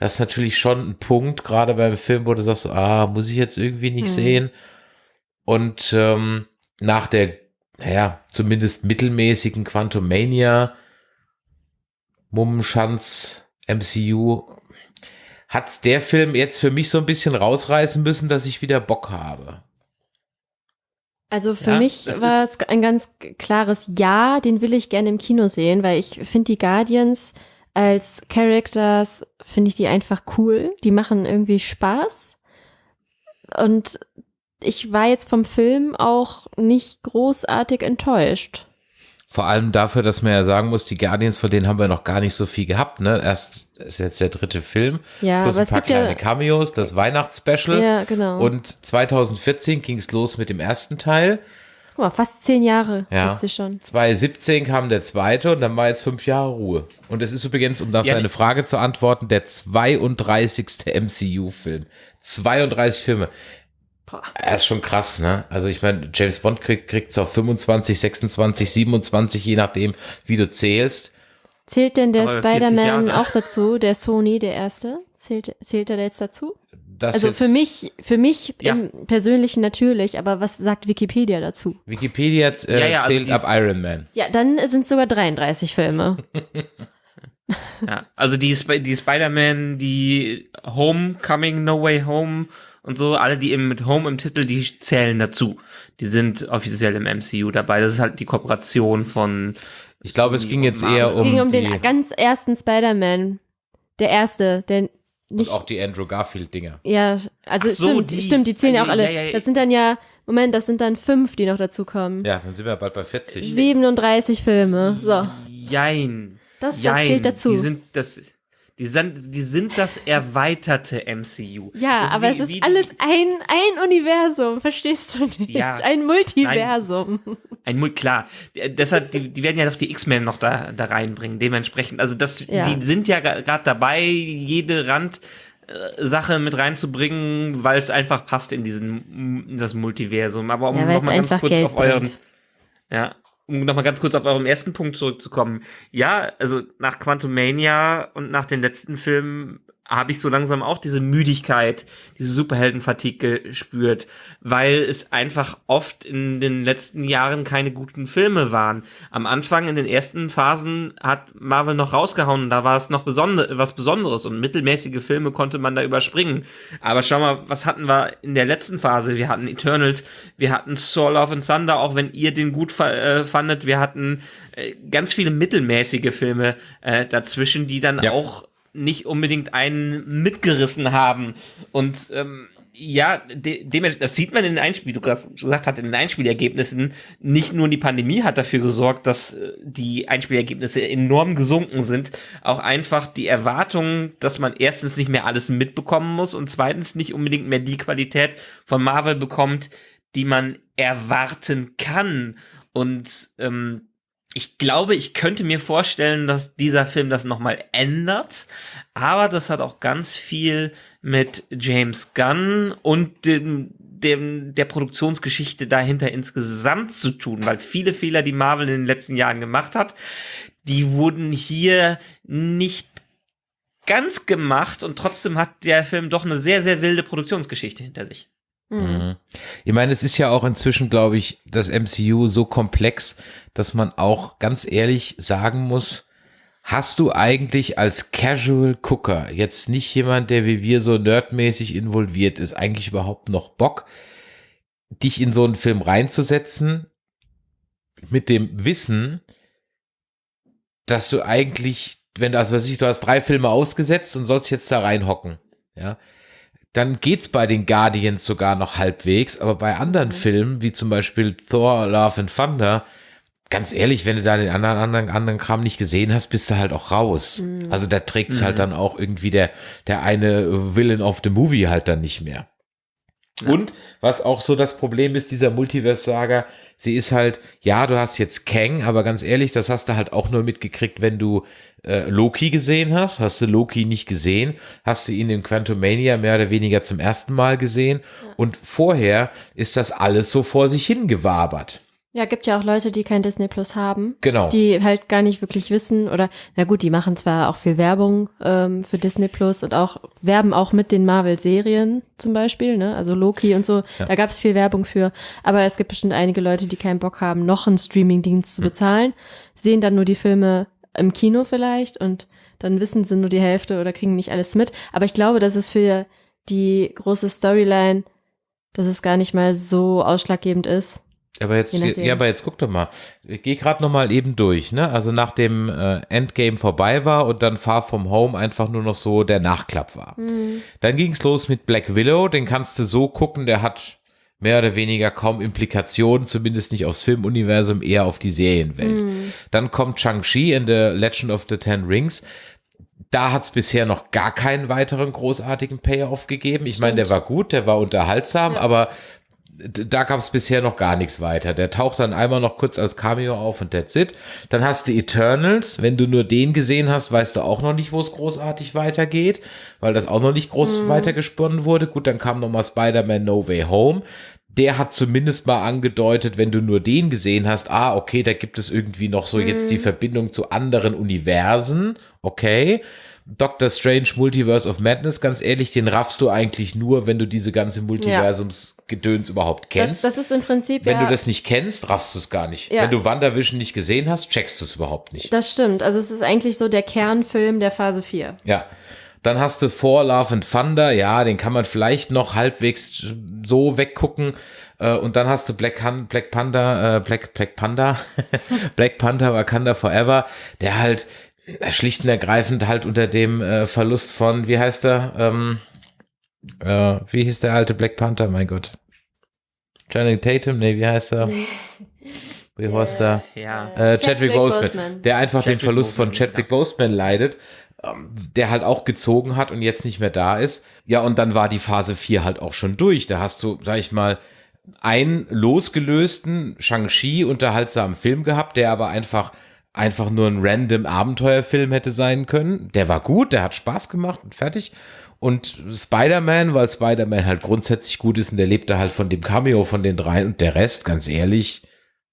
Das ist natürlich schon ein Punkt, gerade beim Film, wo du sagst, ah, muss ich jetzt irgendwie nicht Mhm. sehen. Und ähm, nach der, naja, zumindest mittelmäßigen Quantumania, Mummenschanz, MCU, hat's der Film jetzt für mich so ein bisschen rausreißen müssen, dass ich wieder Bock habe. Also für Ja, mich war es ein ganz klares Ja, den will ich gerne im Kino sehen, weil ich finde die Guardians als Characters, finde ich die einfach cool. Die machen irgendwie Spaß. Und ich war jetzt vom Film auch nicht großartig enttäuscht. Vor allem dafür, dass man ja sagen muss, die Guardians, von denen haben wir noch gar nicht so viel gehabt, ne? Erst ist jetzt der dritte Film, Ja, plus aber ein es paar gibt kleine ja, Cameos, das Weihnachtsspecial. ja, genau. Und 2014 ging es los mit dem ersten Teil. Guck mal, fast zehn Jahre Ja. gibt's sie schon. 2017 kam der zweite und dann war jetzt fünf Jahre Ruhe. Und es ist übrigens, um auf Ja, deine die- Frage zu antworten, der 32. MCU-Film. 32 Filme. Boah. Er ist schon krass, ne? Also ich meine, James Bond kriegt kriegt's auf 25, 26, 27, je nachdem, wie du zählst. Zählt denn der Aber 40 Spider-Man auch dazu, der Sony, der erste? Zählt, zählt er jetzt dazu? Das Also jetzt- für mich, für mich Ja. im Persönlichen natürlich, aber was sagt Wikipedia dazu? Wikipedia äh, Ja, ja, also zählt die ab Iron Man. Ja, dann sind sogar 33 Filme. Ja, also die, Sp die Spider-Man, die Homecoming, No Way Home und so, alle, die eben mit Home im Titel, die zählen dazu. Die sind offiziell im MCU dabei. Das ist halt die Kooperation von. Ich glaube, es ging und jetzt eher Es um, ging um den ganz ersten Spider-Man. Der erste, der und nicht. auch die Andrew Garfield-Dinger. ja, also so, stimmt, die- stimmt, die zählen ja auch alle. ja, ja. Das sind dann ja, Moment, das sind dann fünf, die noch dazukommen. Ja, dann sind wir bald bei 40. 37 Filme. So, Jein. das, das Jein. zählt dazu. Die sind das. Die sind, die sind das erweiterte MCU. ja, Das aber wie- es ist alles ein, ein Universum, verstehst du nicht? Ja. Ein Multiversum. Ein Mul klar. Deshalb, die, die werden ja doch die X-Men noch da, da reinbringen, dementsprechend. Also das, Ja. die sind ja gerade dabei, jede Rand äh, Sache mit reinzubringen, weil es einfach passt in diesen in das Multiversum. Aber um Ja, weil's noch mal ganz kurz auf euren bringt. ja, um noch mal ganz kurz auf euren ersten Punkt zurückzukommen. Ja, also nach Quantumania und nach den letzten Filmen habe ich so langsam auch diese Müdigkeit, diese Superheldenfatigue gespürt, weil es einfach oft in den letzten Jahren keine guten Filme waren. Am Anfang, in den ersten Phasen, hat Marvel noch rausgehauen, da war es noch besonder was Besonderes und mittelmäßige Filme konnte man da überspringen. Aber schau mal, was hatten wir in der letzten Phase? Wir hatten Eternals, wir hatten Soul of and Thunder, auch wenn ihr den gut äh, fandet, wir hatten äh, ganz viele mittelmäßige Filme äh, dazwischen, die dann Ja. auch nicht unbedingt einen mitgerissen haben. Und ähm, ja, de, das sieht man in den Einspiel, du gerade gesagt hast, in den Einspielergebnissen. Nicht nur die Pandemie hat dafür gesorgt, dass äh, die Einspielergebnisse enorm gesunken sind, auch einfach die Erwartung, dass man erstens nicht mehr alles mitbekommen muss und zweitens nicht unbedingt mehr die Qualität von Marvel bekommt, die man erwarten kann. Und ähm, ich glaube, ich könnte mir vorstellen, dass dieser Film das nochmal ändert. Aber das hat auch ganz viel mit James Gunn und dem, dem, der Produktionsgeschichte dahinter insgesamt zu tun, weil viele Fehler, die Marvel in den letzten Jahren gemacht hat, die wurden hier nicht ganz gemacht und trotzdem hat der Film doch eine sehr, sehr wilde Produktionsgeschichte hinter sich. Mhm. mhm. Ich meine, es ist ja auch inzwischen, glaube ich, das MCU so komplex, dass man auch ganz ehrlich sagen muss, hast du eigentlich als Casual Cooker, jetzt nicht jemand, der wie wir so nerdmäßig involviert ist, eigentlich überhaupt noch Bock, dich in so einen Film reinzusetzen mit dem Wissen, dass du eigentlich, wenn du, also was ich, du hast drei Filme ausgesetzt und sollst jetzt da reinhocken, ja, dann geht's bei den Guardians sogar noch halbwegs, aber bei anderen mhm. Filmen, wie zum Beispiel Thor, Love and Thunder, ganz ehrlich, wenn du da den anderen, anderen, anderen Kram nicht gesehen hast, bist du halt auch raus. Mhm. Also da trägt's halt mhm. halt dann auch irgendwie der, der eine Villain of the Movie halt dann nicht mehr. Ja. Und was auch so das Problem ist, dieser Multiverse-Saga, sie ist halt, ja, du hast jetzt Kang, aber ganz ehrlich, das hast du halt auch nur mitgekriegt, wenn du äh, Loki gesehen hast. Hast du Loki nicht gesehen, hast du ihn in Quantumania mehr oder weniger zum ersten Mal gesehen. Ja. Und vorher ist das alles so vor sich hingewabert. Ja, gibt ja auch Leute, die kein Disney Plus haben. Genau. Die halt gar nicht wirklich wissen oder, na gut, die machen zwar auch viel Werbung ähm, für Disney Plus und auch werben auch mit den Marvel-Serien zum Beispiel, ne? Also Loki und so, ja. da gab es viel Werbung für. Aber es gibt bestimmt einige Leute, die keinen Bock haben, noch einen Streaming-Dienst zu hm. bezahlen, sehen dann nur die Filme im Kino vielleicht und dann wissen sie nur die Hälfte oder kriegen nicht alles mit. Aber ich glaube, dass es für die große Storyline, dass es gar nicht mal so ausschlaggebend ist aber jetzt, ja, aber jetzt guck doch mal. Ich gehe gerade noch mal eben durch, ne? Also nachdem äh, Endgame vorbei war und dann Far From Home einfach nur noch so der Nachklapp war. Mhm. Dann ging's los mit Black Willow, den kannst du so gucken, der hat mehr oder weniger kaum Implikationen, zumindest nicht aufs Filmuniversum, eher auf die Serienwelt. Mhm. Dann kommt Shang-Chi in The Legend of the Ten Rings. Da hat's bisher noch gar keinen weiteren großartigen Payoff gegeben. Ich meine, der war gut, der war unterhaltsam, ja. aber da gab es bisher noch gar nichts weiter. Der taucht dann einmal noch kurz als Cameo auf und that's it. Dann hast du Eternals. Wenn du nur den gesehen hast, weißt du auch noch nicht, wo es großartig weitergeht, weil das auch noch nicht groß mhm. weitergesponnen wurde. Gut, dann kam nochmal Spider-Man No Way Home. Der hat zumindest mal angedeutet, wenn du nur den gesehen hast, ah, okay, da gibt es irgendwie noch so mhm. jetzt die mhm. Verbindung zu anderen Universen. Okay. Doctor Strange Multiverse of Madness, ganz ehrlich, den raffst du eigentlich nur, wenn du diese ganze Multiversumsgedöns ja. überhaupt kennst. Das, das, ist im Prinzip Wenn ja, du das nicht kennst, raffst du es gar nicht. Ja. Wenn du WandaVision nicht gesehen hast, checkst du es überhaupt nicht. Das stimmt. Also es ist eigentlich so der Kernfilm der Phase 4. Ja. Dann hast du For Love and Thunder, ja, den kann man vielleicht noch halbwegs so weggucken. Äh, und dann hast du Black, Han Black Panda, äh, Black, Black Panda, Black Panther Wakanda Forever, der halt schlicht und ergreifend halt unter dem äh, Verlust von, wie heißt er? Ähm, äh, wie hieß der alte Black Panther? Mein Gott. Channing Tatum? Nee, wie heißt er? Wie heißt er? Ja. Äh, Chadwick, Boseman, Boseman, der einfach Chadwick den Verlust Boseman, von Chadwick ja. Boseman leidet, ähm, der halt auch gezogen hat und jetzt nicht mehr da ist. Ja, und dann war die Phase 4 halt auch schon durch. Da hast du, sag ich mal, einen losgelösten Shang-Chi unterhaltsamen Film gehabt, der aber einfach einfach nur ein random Abenteuerfilm hätte sein können. Der war gut, der hat Spaß gemacht und fertig. Und Spider-Man, weil Spider-Man halt grundsätzlich gut ist und der lebte halt von dem Cameo von den dreien und der Rest, ganz ehrlich,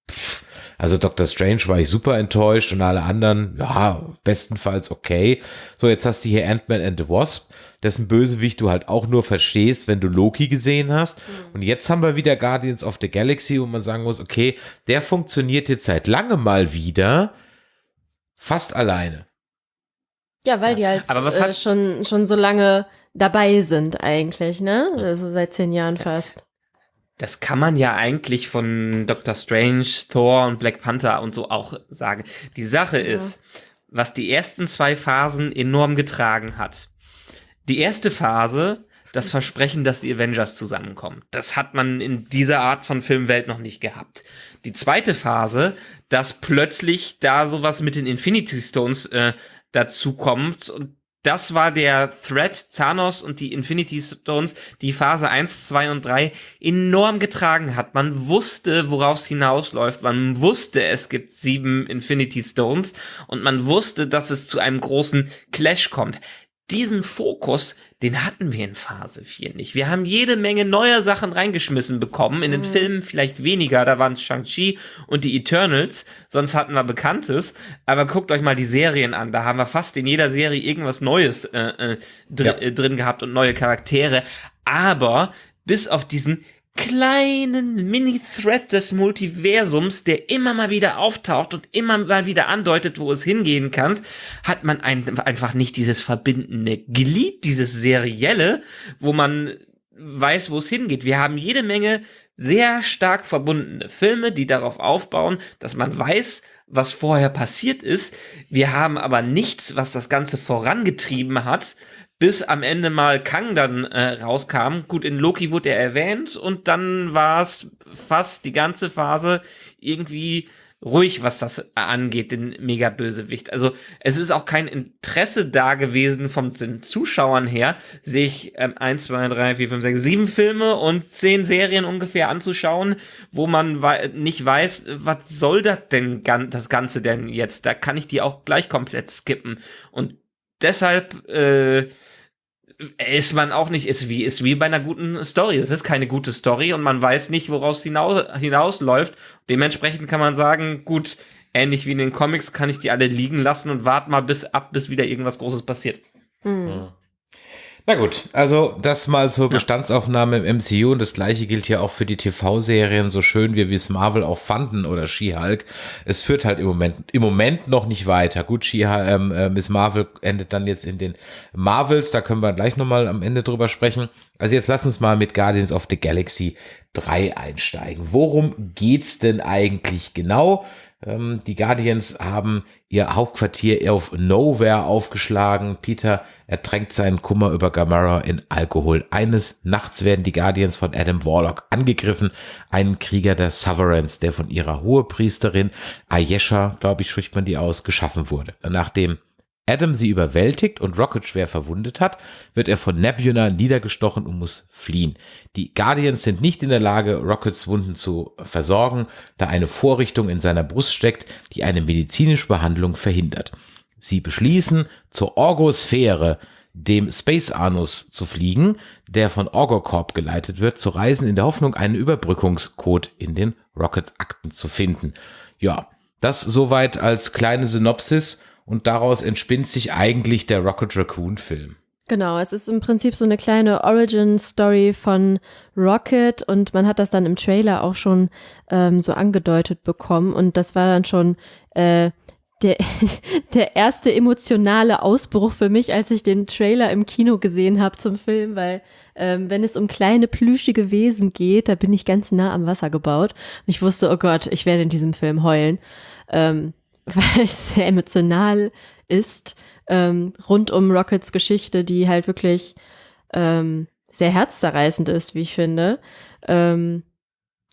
pff, also Doctor Strange war ich super enttäuscht und alle anderen, ja, bestenfalls okay. So, jetzt hast du hier Ant-Man and the Wasp, dessen Bösewicht du halt auch nur verstehst, wenn du Loki gesehen hast. Mhm. Und jetzt haben wir wieder Guardians of the Galaxy, wo man sagen muss, okay, der funktioniert jetzt seit langem mal wieder Fast alleine. Ja, weil die halt äh, schon, schon so lange dabei sind eigentlich, ne? Also seit zehn Jahren fast. Das kann man ja eigentlich von Doctor Strange, Thor und Black Panther und so auch sagen. Die Sache ja. ist, was die ersten zwei Phasen enorm getragen hat. Die erste Phase, das Versprechen, dass die Avengers zusammenkommen. Das hat man in dieser Art von Filmwelt noch nicht gehabt. Die zweite Phase, dass plötzlich da sowas mit den Infinity Stones äh, dazu kommt und das war der Threat, Thanos und die Infinity Stones, die Phase 1, 2 und 3 enorm getragen hat. Man wusste, worauf es hinausläuft. Man wusste, es gibt sieben Infinity Stones und man wusste, dass es zu einem großen Clash kommt diesen Fokus, den hatten wir in Phase 4 nicht. Wir haben jede Menge neuer Sachen reingeschmissen bekommen. In den mhm. Filmen vielleicht weniger, da waren Shang-Chi und die Eternals, sonst hatten wir Bekanntes. Aber guckt euch mal die Serien an. Da haben wir fast in jeder Serie irgendwas Neues äh, äh, dr ja. äh, drin gehabt und neue Charaktere. Aber bis auf diesen kleinen Mini-Thread des Multiversums, der immer mal wieder auftaucht und immer mal wieder andeutet, wo es hingehen kann, hat man ein, einfach nicht dieses verbindende Glied, dieses serielle, wo man weiß, wo es hingeht. Wir haben jede Menge sehr stark verbundene Filme, die darauf aufbauen, dass man weiß, was vorher passiert ist. Wir haben aber nichts, was das Ganze vorangetrieben hat, bis am Ende mal Kang dann äh, rauskam. Gut, in Loki wurde er erwähnt und dann war es fast die ganze Phase irgendwie ruhig, was das angeht, den Mega-Bösewicht. Also es ist auch kein Interesse da gewesen von den Zuschauern her, sich ähm, 1, 2, 3, 4, 5, 6, 7 Filme und 10 Serien ungefähr anzuschauen, wo man wei nicht weiß, was soll das denn das Ganze denn jetzt? Da kann ich die auch gleich komplett skippen. Und deshalb äh, ist man auch nicht, ist wie, ist wie bei einer guten Story. Es ist keine gute Story und man weiß nicht, woraus hinaus, hinausläuft. Dementsprechend kann man sagen, gut, ähnlich wie in den Comics kann ich die alle liegen lassen und warte mal bis ab, bis wieder irgendwas Großes passiert. Mhm. Na gut, also das mal zur Bestandsaufnahme im MCU und das gleiche gilt ja auch für die TV-Serien, so schön wie wir es Marvel auch fanden oder She-Hulk. Es führt halt im Moment, im Moment noch nicht weiter. Gut, She ähm, äh, Miss Marvel endet dann jetzt in den Marvels, da können wir gleich nochmal am Ende drüber sprechen. Also jetzt lass uns mal mit Guardians of the Galaxy 3 einsteigen. Worum geht's denn eigentlich genau? Ähm, die Guardians haben ihr Hauptquartier auf Nowhere aufgeschlagen. Peter ertränkt seinen Kummer über Gamora in Alkohol. Eines Nachts werden die Guardians von Adam Warlock angegriffen, einen Krieger der Sovereigns, der von ihrer Hohepriesterin Ayesha, glaube ich, spricht man die aus, geschaffen wurde. Nachdem Adam sie überwältigt und Rocket schwer verwundet hat, wird er von Nebula niedergestochen und muss fliehen. Die Guardians sind nicht in der Lage, Rockets Wunden zu versorgen, da eine Vorrichtung in seiner Brust steckt, die eine medizinische Behandlung verhindert. Sie beschließen, zur Orgosphäre, dem Space Anus, zu fliegen, der von Orgocorp geleitet wird, zu reisen in der Hoffnung, einen Überbrückungscode in den Rocket-Akten zu finden. Ja, das soweit als kleine Synopsis und daraus entspinnt sich eigentlich der Rocket Raccoon Film. Genau, es ist im Prinzip so eine kleine Origin-Story von Rocket und man hat das dann im Trailer auch schon ähm, so angedeutet bekommen und das war dann schon äh, der, der erste emotionale Ausbruch für mich, als ich den Trailer im Kino gesehen habe zum Film, weil ähm, wenn es um kleine plüschige Wesen geht, da bin ich ganz nah am Wasser gebaut und ich wusste, oh Gott, ich werde in diesem Film heulen. Ähm, weil es sehr emotional ist, ähm, rund um Rockets Geschichte, die halt wirklich ähm, sehr herzzerreißend ist, wie ich finde. Ähm,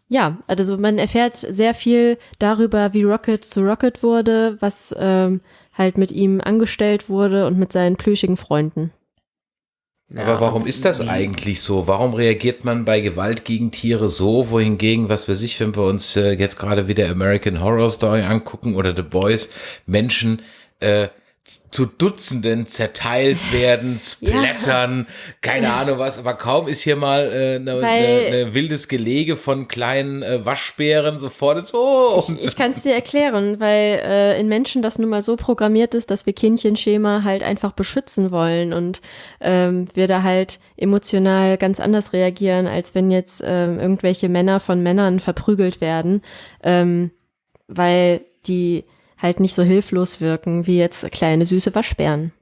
ja, also man erfährt sehr viel darüber, wie Rocket zu Rocket wurde, was ähm, halt mit ihm angestellt wurde und mit seinen plüschigen Freunden. Aber warum ist das eigentlich so? Warum reagiert man bei Gewalt gegen Tiere so, wohingegen, was wir sich, wenn wir uns äh, jetzt gerade wieder American Horror Story angucken oder The Boys, Menschen äh, zu Dutzenden zerteilt werden, splattern, ja. keine Ahnung was, aber kaum ist hier mal äh, ne, ne, ne wildes Gelege von kleinen äh, Waschbären sofort so. Oh. Ich, ich kann es dir erklären, weil äh, in Menschen das nun mal so programmiert ist, dass wir Kindchenschema halt einfach beschützen wollen und ähm, wir da halt emotional ganz anders reagieren, als wenn jetzt ähm, irgendwelche Männer von Männern verprügelt werden, ähm, weil die halt nicht so hilflos wirken wie jetzt kleine süße Waschbären.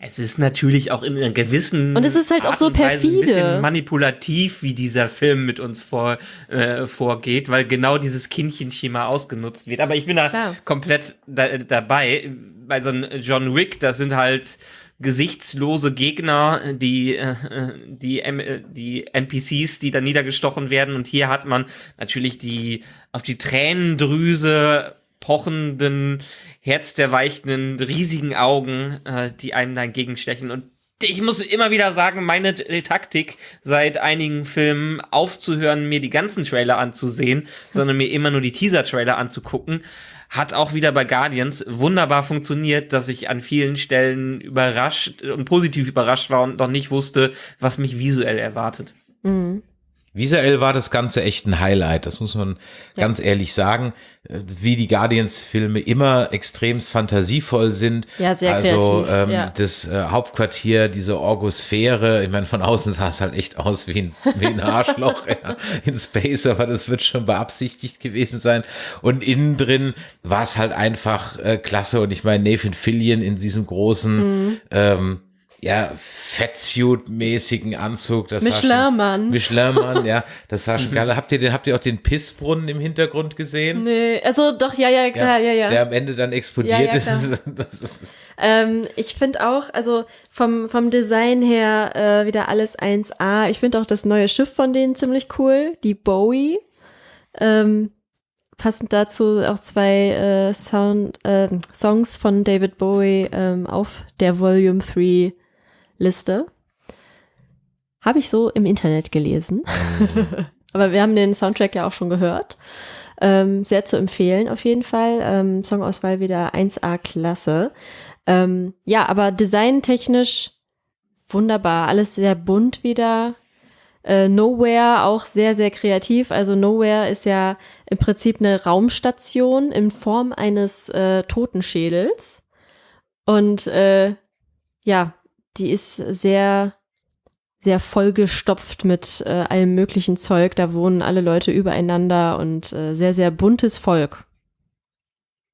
Es ist natürlich auch in einer gewissen und es ist halt Art auch so perfide, ein bisschen manipulativ, wie dieser Film mit uns vor, äh, vorgeht, weil genau dieses Kindchenschema ausgenutzt wird. Aber ich bin da Klar. komplett da, dabei. bei so einem John Wick, das sind halt gesichtslose Gegner, die, äh, die, äh, die NPCs, die da niedergestochen werden. Und hier hat man natürlich die auf die Tränendrüse pochenden, herzderweichenden, riesigen Augen, äh, die einem da entgegenstechen. Und ich muss immer wieder sagen, meine Taktik seit einigen Filmen aufzuhören, mir die ganzen Trailer anzusehen, sondern mir immer nur die Teaser-Trailer anzugucken, hat auch wieder bei Guardians wunderbar funktioniert, dass ich an vielen Stellen überrascht und positiv überrascht war und noch nicht wusste, was mich visuell erwartet. Mhm. Visuell war das Ganze echt ein Highlight, das muss man ja. ganz ehrlich sagen. Wie die Guardians-Filme immer extremst fantasievoll sind. Ja, sehr also, kreativ. Ähm, ja. das äh, Hauptquartier, diese Orgosphäre, ich meine, von außen sah es halt echt aus wie ein, wie ein Arschloch ja, in Space, aber das wird schon beabsichtigt gewesen sein. Und innen drin war es halt einfach äh, klasse. Und ich meine, Nathan Fillion in diesem großen mhm. ähm, ja, Fettsuit-mäßigen Anzug. Das Michelin-Mann. Michelin-Mann, ja. Das sah schon geil. Habt ihr den, habt ihr auch den Pissbrunnen im Hintergrund gesehen? Nee, also doch, ja, ja, klar, ja, ja. Der am Ende dann explodiert ja, ja, ist. Das ist ähm, ich finde auch, also vom, vom Design her äh, wieder alles 1A. Ich finde auch das neue Schiff von denen ziemlich cool, die Bowie. Ähm, passend dazu auch zwei äh, Sound, äh, Songs von David Bowie ähm, auf der Volume 3 Liste. Habe ich so im Internet gelesen. Mhm. Aber wir haben den Soundtrack ja auch schon gehört. Ähm, sehr zu empfehlen auf jeden Fall. Ähm, Songauswahl wieder 1A-Klasse. Ähm, ja, aber designtechnisch wunderbar. Alles sehr bunt wieder. Äh, Nowhere auch sehr, sehr kreativ. Also Nowhere ist ja im Prinzip eine Raumstation in Form eines äh, Totenschädels. Und äh, ja, die ist sehr, sehr vollgestopft mit äh, allem möglichen Zeug. Da wohnen alle Leute übereinander und äh, sehr, sehr buntes Volk.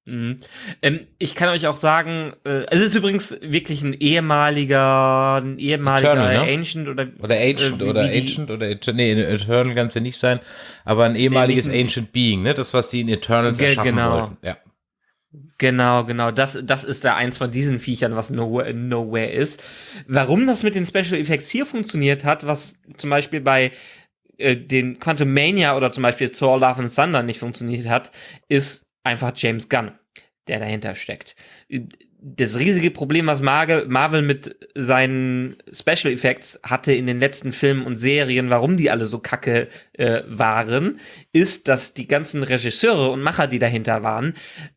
Mhm. Ähm, ich kann euch auch sagen, äh, es ist übrigens wirklich ein ehemaliger, ein ehemaliger Eternal, ne? Ancient oder oder Ancient äh, oder Ancient oder Eternal, nee, Eternal kann es ja nicht sein, aber ein ehemaliges ein- Ancient Being, ne? Das was die in Eternals erschaffen genau. wollten. Ja. Genau, genau. Das, das ist da eins von diesen Viechern, was Nowhere, Nowhere ist. Warum das mit den Special Effects hier funktioniert hat, was zum Beispiel bei äh, den Quantum Mania oder zum Beispiel Thor Love and Thunder nicht funktioniert hat, ist einfach James Gunn, der dahinter steckt. Das riesige Problem, was Marvel, mit seinen Special Effects hatte in den letzten Filmen und Serien, warum die alle so kacke äh, waren, ist, dass die ganzen Regisseure und Macher, die dahinter waren,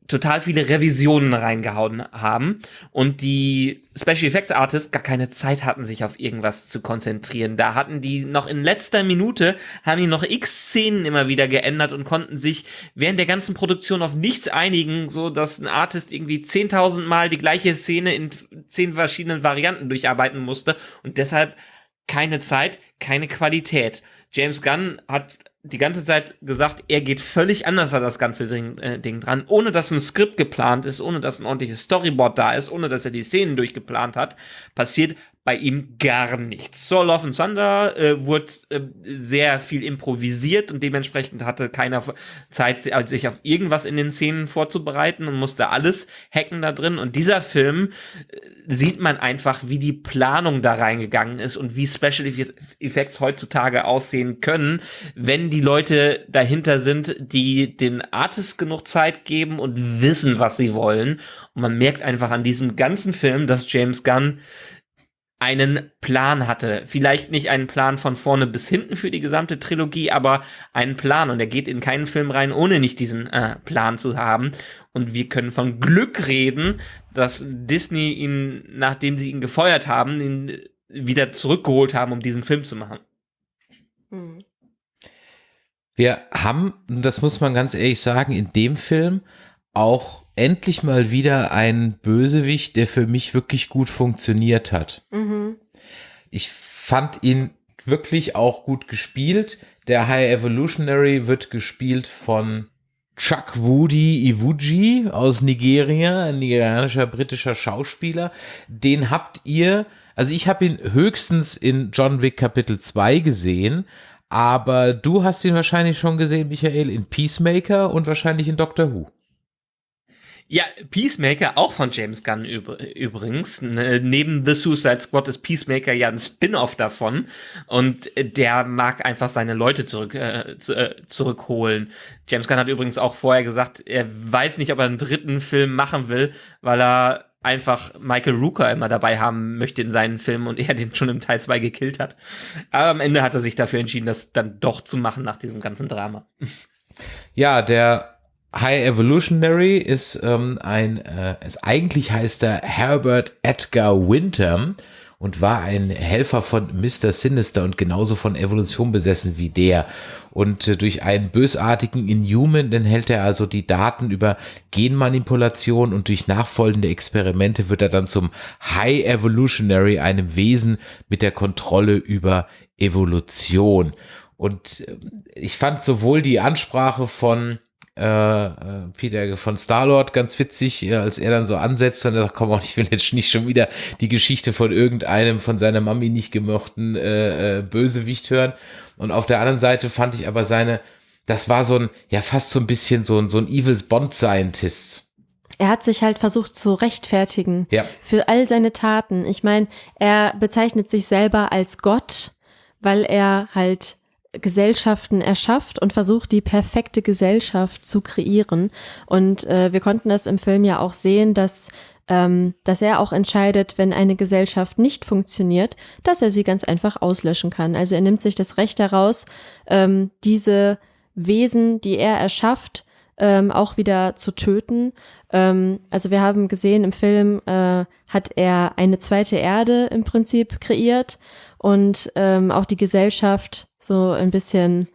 total viele Revisionen reingehauen haben und die Special Effects Artists gar keine Zeit hatten, sich auf irgendwas zu konzentrieren. Da hatten die noch in letzter Minute, haben die noch x Szenen immer wieder geändert und konnten sich während der ganzen Produktion auf nichts einigen, so dass ein Artist irgendwie 10.000 Mal die gleiche Szene in zehn verschiedenen Varianten durcharbeiten musste und deshalb keine Zeit, keine Qualität. James Gunn hat die ganze Zeit gesagt, er geht völlig anders an das ganze Ding, äh, Ding dran, ohne dass ein Skript geplant ist, ohne dass ein ordentliches Storyboard da ist, ohne dass er die Szenen durchgeplant hat, passiert bei ihm gar nichts. So Love and Thunder äh, wurde äh, sehr viel improvisiert und dementsprechend hatte keiner Zeit, sich auf irgendwas in den Szenen vorzubereiten und musste alles hacken da drin. Und dieser Film äh, sieht man einfach, wie die Planung da reingegangen ist und wie Special Effects heutzutage aussehen können, wenn die Leute dahinter sind, die den Artists genug Zeit geben und wissen, was sie wollen. Und man merkt einfach an diesem ganzen Film, dass James Gunn einen Plan hatte. Vielleicht nicht einen Plan von vorne bis hinten für die gesamte Trilogie, aber einen Plan. Und er geht in keinen Film rein, ohne nicht diesen äh, Plan zu haben. Und wir können von Glück reden, dass Disney ihn, nachdem sie ihn gefeuert haben, ihn wieder zurückgeholt haben, um diesen Film zu machen. Hm. Wir haben, und das muss man ganz ehrlich sagen, in dem Film auch endlich mal wieder einen Bösewicht, der für mich wirklich gut funktioniert hat. Mhm. Ich fand ihn wirklich auch gut gespielt. Der High Evolutionary wird gespielt von Chuck Woody Iwuji aus Nigeria, ein nigerianischer britischer Schauspieler. Den habt ihr, also ich habe ihn höchstens in John Wick Kapitel 2 gesehen, aber du hast ihn wahrscheinlich schon gesehen, Michael, in Peacemaker und wahrscheinlich in Doctor Who. Ja, Peacemaker, auch von James Gunn übrigens. Ne, neben The Suicide Squad ist Peacemaker ja ein Spin-off davon. Und der mag einfach seine Leute zurück, äh, äh, zurückholen. James Gunn hat übrigens auch vorher gesagt, er weiß nicht, ob er einen dritten Film machen will, weil er einfach Michael Rooker immer dabei haben möchte in seinen Filmen und er den schon im Teil 2 gekillt hat. Aber am Ende hat er sich dafür entschieden, das dann doch zu machen nach diesem ganzen Drama. Ja, der High Evolutionary ist ähm, ein, äh, es eigentlich heißt er Herbert Edgar Winter und war ein Helfer von Mr. Sinister und genauso von Evolution besessen wie der. Und äh, durch einen bösartigen Inhuman enthält er also die Daten über Genmanipulation und durch nachfolgende Experimente wird er dann zum High Evolutionary, einem Wesen mit der Kontrolle über Evolution. Und äh, ich fand sowohl die Ansprache von äh, äh, Peter von Starlord ganz witzig, äh, als er dann so ansetzt und er sagt, komm, ich will jetzt nicht schon wieder die Geschichte von irgendeinem von seiner Mami nicht gemochten äh, äh, Bösewicht hören. Und auf der anderen Seite fand ich aber seine, das war so ein, ja fast so ein bisschen so ein, so ein Evils Bond Scientist. Er hat sich halt versucht zu rechtfertigen ja. für all seine Taten. Ich meine, er bezeichnet sich selber als Gott, weil er halt Gesellschaften erschafft und versucht, die perfekte Gesellschaft zu kreieren. Und äh, wir konnten das im Film ja auch sehen, dass ähm, dass er auch entscheidet, wenn eine Gesellschaft nicht funktioniert, dass er sie ganz einfach auslöschen kann. Also er nimmt sich das Recht heraus, ähm, diese Wesen, die er erschafft, ähm, auch wieder zu töten. Ähm, also wir haben gesehen, im Film äh, hat er eine zweite Erde im Prinzip kreiert und ähm, auch die Gesellschaft so ein bisschen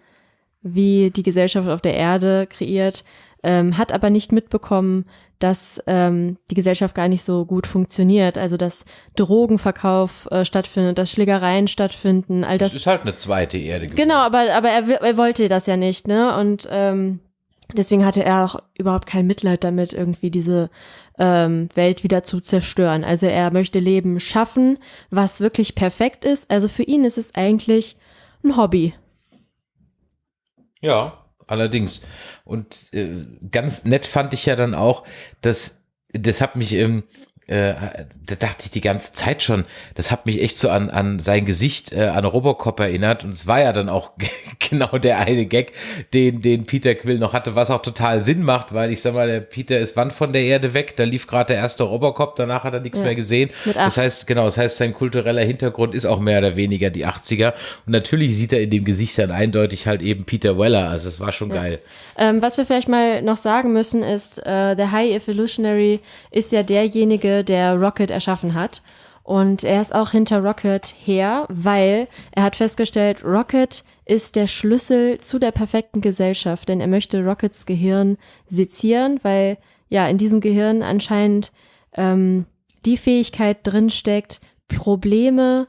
wie die Gesellschaft auf der Erde kreiert, ähm, hat aber nicht mitbekommen, dass ähm, die Gesellschaft gar nicht so gut funktioniert. Also dass Drogenverkauf äh, stattfindet, dass Schlägereien stattfinden, all das. Das ist halt eine zweite Erde. Genau, aber, aber er, er wollte das ja nicht, ne? Und ähm, deswegen hatte er auch überhaupt kein Mitleid damit, irgendwie diese ähm, Welt wieder zu zerstören. Also er möchte Leben schaffen, was wirklich perfekt ist. Also für ihn ist es eigentlich ein Hobby. Ja, allerdings. Und äh, ganz nett fand ich ja dann auch, dass das hat mich ähm, äh, da dachte ich die ganze Zeit schon, das hat mich echt so an, an sein Gesicht, äh, an Robocop erinnert. Und es war ja dann auch genau der eine Gag, den, den Peter Quill noch hatte, was auch total Sinn macht, weil ich sag mal, der Peter ist wann von der Erde weg, da lief gerade der erste Robocop, danach hat er nichts ja, mehr gesehen. Das heißt, genau, das heißt, sein kultureller Hintergrund ist auch mehr oder weniger die 80er. Und natürlich sieht er in dem Gesicht dann eindeutig halt eben Peter Weller. Also es war schon ja. geil. Ähm, was wir vielleicht mal noch sagen müssen, ist, äh, der High Evolutionary ist ja derjenige, der Rocket erschaffen hat. Und er ist auch hinter Rocket her, weil er hat festgestellt, Rocket ist der Schlüssel zu der perfekten Gesellschaft, denn er möchte Rockets Gehirn sezieren, weil ja in diesem Gehirn anscheinend ähm, die Fähigkeit drinsteckt, Probleme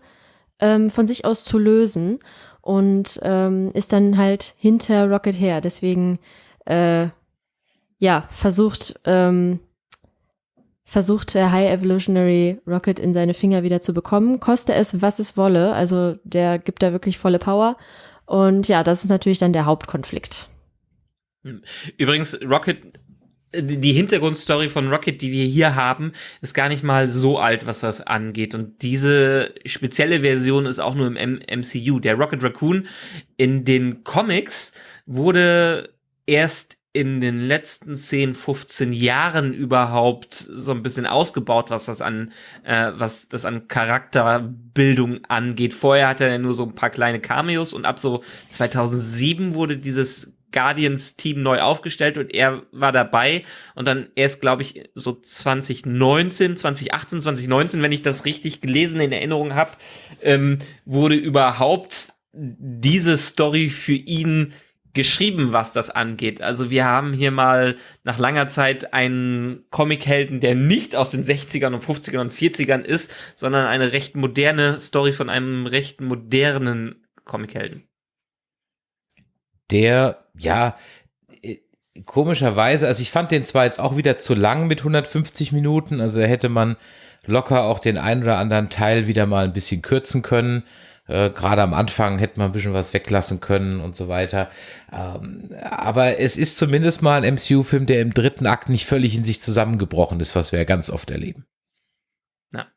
ähm, von sich aus zu lösen und ähm, ist dann halt hinter Rocket her. Deswegen äh, ja versucht ähm, versucht der High Evolutionary Rocket in seine Finger wieder zu bekommen, koste es, was es wolle. Also der gibt da wirklich volle Power. Und ja, das ist natürlich dann der Hauptkonflikt. Übrigens, Rocket, die Hintergrundstory von Rocket, die wir hier haben, ist gar nicht mal so alt, was das angeht. Und diese spezielle Version ist auch nur im MCU. Der Rocket Raccoon in den Comics wurde erst in den letzten 10, 15 Jahren überhaupt so ein bisschen ausgebaut, was das an, äh, was das an Charakterbildung angeht. Vorher hatte er nur so ein paar kleine Cameos und ab so 2007 wurde dieses Guardians-Team neu aufgestellt und er war dabei und dann erst, glaube ich, so 2019, 2018, 2019, wenn ich das richtig gelesen in Erinnerung habe, ähm, wurde überhaupt diese Story für ihn geschrieben, was das angeht. Also wir haben hier mal nach langer Zeit einen Comichelden, der nicht aus den 60ern und 50ern und 40ern ist, sondern eine recht moderne Story von einem recht modernen Comichelden. Der, ja, äh, komischerweise, also ich fand den zwar jetzt auch wieder zu lang mit 150 Minuten, also hätte man locker auch den einen oder anderen Teil wieder mal ein bisschen kürzen können Äh, Gerade am Anfang hätte man ein bisschen was weglassen können und so weiter. Ähm, aber es ist zumindest mal ein MCU-Film, der im dritten Akt nicht völlig in sich zusammengebrochen ist, was wir ja ganz oft erleben. Ja.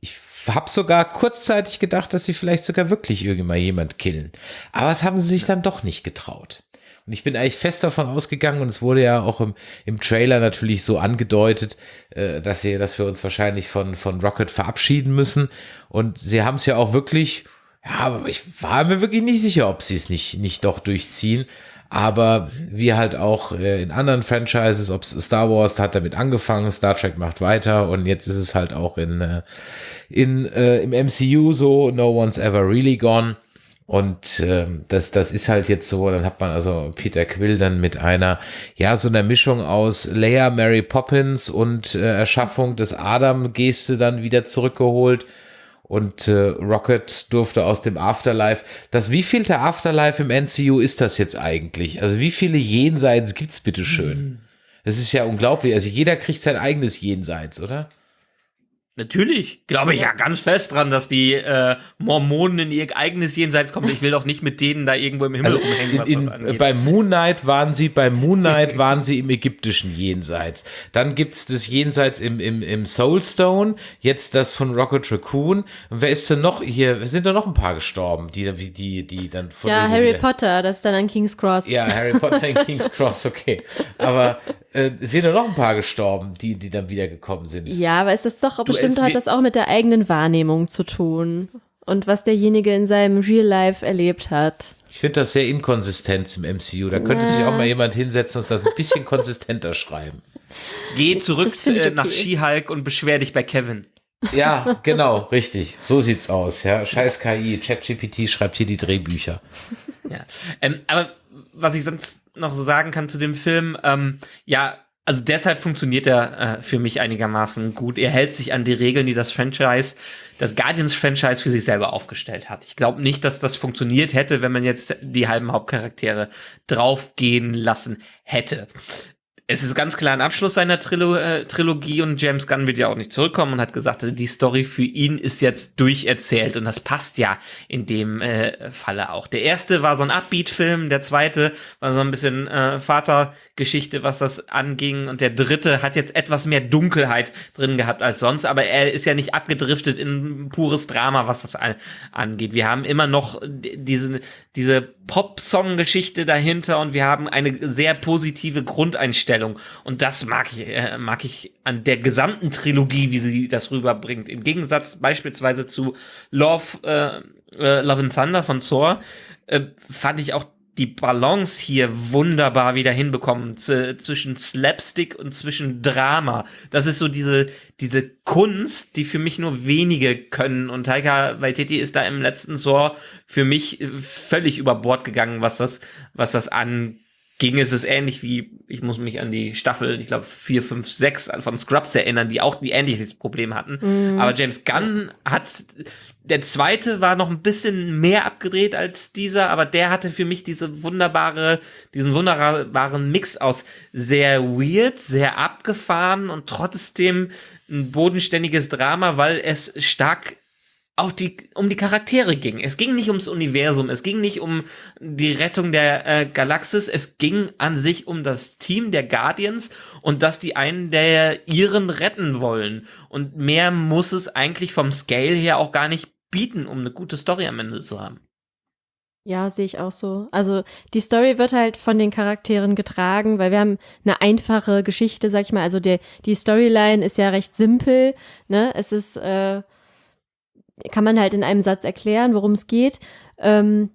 Ich habe sogar kurzzeitig gedacht, dass sie vielleicht sogar wirklich irgendwann jemand killen. Aber das haben sie sich dann doch nicht getraut. Und ich bin eigentlich fest davon ausgegangen, und es wurde ja auch im, im Trailer natürlich so angedeutet, äh, dass, sie, dass wir uns wahrscheinlich von, von Rocket verabschieden müssen. Und sie haben es ja auch wirklich, ja, aber ich war mir wirklich nicht sicher, ob sie es nicht, nicht doch durchziehen. Aber wie halt auch äh, in anderen Franchises, ob Star Wars hat damit angefangen, Star Trek macht weiter und jetzt ist es halt auch in, äh, in äh, im MCU so, no one's ever really gone. Und äh, das, das ist halt jetzt so, dann hat man also Peter Quill dann mit einer, ja, so einer Mischung aus Leia, Mary Poppins und äh, Erschaffung des Adam-Geste dann wieder zurückgeholt. Und äh, Rocket durfte aus dem Afterlife. Das wievielte Afterlife im NCU ist das jetzt eigentlich? Also wie viele Jenseits gibt's bitte schön? Das ist ja unglaublich. Also jeder kriegt sein eigenes Jenseits, oder? Natürlich, glaube ich ja ganz fest dran, dass die äh, Mormonen in ihr eigenes Jenseits kommen. Ich will doch nicht mit denen da irgendwo im Himmel Also rumhängen, was in, das angeht. bei Moon Knight waren sie, bei Moon Knight waren sie im ägyptischen Jenseits. Dann gibt's das Jenseits im, im, im Soulstone, jetzt das von Rocket Raccoon. Und wer ist denn noch hier? Sind da noch ein paar gestorben, die, die, die, die dann von Ja, Harry Potter, das ist dann an King's Cross. Ja, Harry Potter in King's Cross, okay. Aber äh, es sind da noch ein paar gestorben, die, die dann wiedergekommen sind. Ja, aber es ist doch, bestimmt es hat das auch mit der eigenen Wahrnehmung zu tun. Und was derjenige in seinem Real Life erlebt hat. Ich finde das sehr inkonsistent im MCU. Da könnte sich auch mal jemand hinsetzen und das ein bisschen konsistenter schreiben. Geh zurück äh, nach okay. She-Hulk und beschwer dich bei Kevin. Ja, genau, richtig. So sieht's aus. Ja, scheiß KI. ChatGPT schreibt hier die Drehbücher. Ja. Ähm, aber was ich sonst noch sagen kann zu dem Film, ähm, ja, also deshalb funktioniert er äh, für mich einigermaßen gut. Er hält sich an die Regeln, die das Franchise, das Guardians-Franchise für sich selber aufgestellt hat. Ich glaube nicht, dass das funktioniert hätte, wenn man jetzt die halben Hauptcharaktere draufgehen lassen hätte. Es ist ganz klar ein Abschluss seiner Trilo äh, Trilogie und James Gunn wird ja auch nicht zurückkommen und hat gesagt, die Story für ihn ist jetzt durcherzählt und das passt ja in dem äh, Falle auch. Der erste war so ein Upbeat-Film, der zweite war so ein bisschen äh, Vatergeschichte, was das anging und der dritte hat jetzt etwas mehr Dunkelheit drin gehabt als sonst, aber er ist ja nicht abgedriftet in pures Drama, was das an angeht. Wir haben immer noch diese, diese Pop-Song-Geschichte dahinter und wir haben eine sehr positive Grundeinstellung. Und das mag ich, äh, mag ich an der gesamten Trilogie, wie sie das rüberbringt. Im Gegensatz beispielsweise zu Love, äh, äh, Love and Thunder von Thor, äh, fand ich auch die Balance hier wunderbar wieder hinbekommen zwischen Slapstick und zwischen Drama. Das ist so diese, diese Kunst, die für mich nur wenige können. Und Taika Waititi ist da im letzten Thor für mich äh, völlig über Bord gegangen, was das, was das anging. Es ist ähnlich wie, ich muss mich an die Staffel, ich glaube, 4, 5, 6 von Scrubs erinnern, die auch die ähnliches Problem hatten. Aber James Gunn hat, der zweite war noch ein bisschen mehr abgedreht als dieser, aber der hatte für mich diese wunderbare, diesen wunderbaren Mix aus sehr weird, sehr abgefahren und trotzdem ein bodenständiges Drama, weil es stark auf die, um die Charaktere ging. Es ging nicht ums Universum, es ging nicht um die Rettung der äh, Galaxis, es ging an sich um das Team der Guardians und dass die einen der ihren retten wollen. Und mehr muss es eigentlich vom Scale her auch gar nicht bieten, um eine gute Story am Ende zu haben. Ja, sehe ich auch so. Also die Story wird halt von den Charakteren getragen, weil wir haben eine einfache Geschichte, sag ich mal. Also der, die Storyline ist ja recht simpel. Ne? Es ist, äh, kann man halt in einem Satz erklären, worum es geht. Ähm,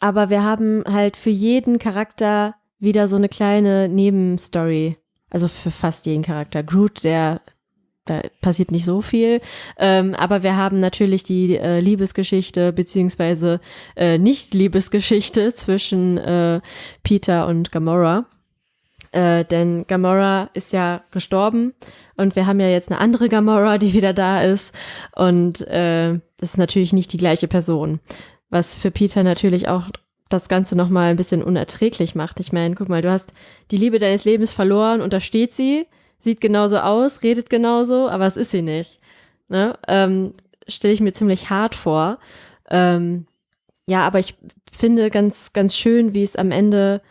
aber wir haben halt für jeden Charakter wieder so eine kleine Nebenstory. Also für fast jeden Charakter. Groot, der da passiert nicht so viel. Ähm, aber wir haben natürlich die äh, Liebesgeschichte beziehungsweise äh, Nicht-Liebesgeschichte zwischen äh, Peter und Gamora. Äh, denn Gamora ist ja gestorben und wir haben ja jetzt eine andere Gamora, die wieder da ist. Und äh, das ist natürlich nicht die gleiche Person. Was für Peter natürlich auch das Ganze nochmal ein bisschen unerträglich macht. Ich meine, guck mal, du hast die Liebe deines Lebens verloren und da steht sie, sieht genauso aus, redet genauso, aber es ist sie nicht. Ne? Ähm, Stelle ich mir ziemlich hart vor. Ähm, ja, aber ich finde ganz, ganz schön, wie es am Ende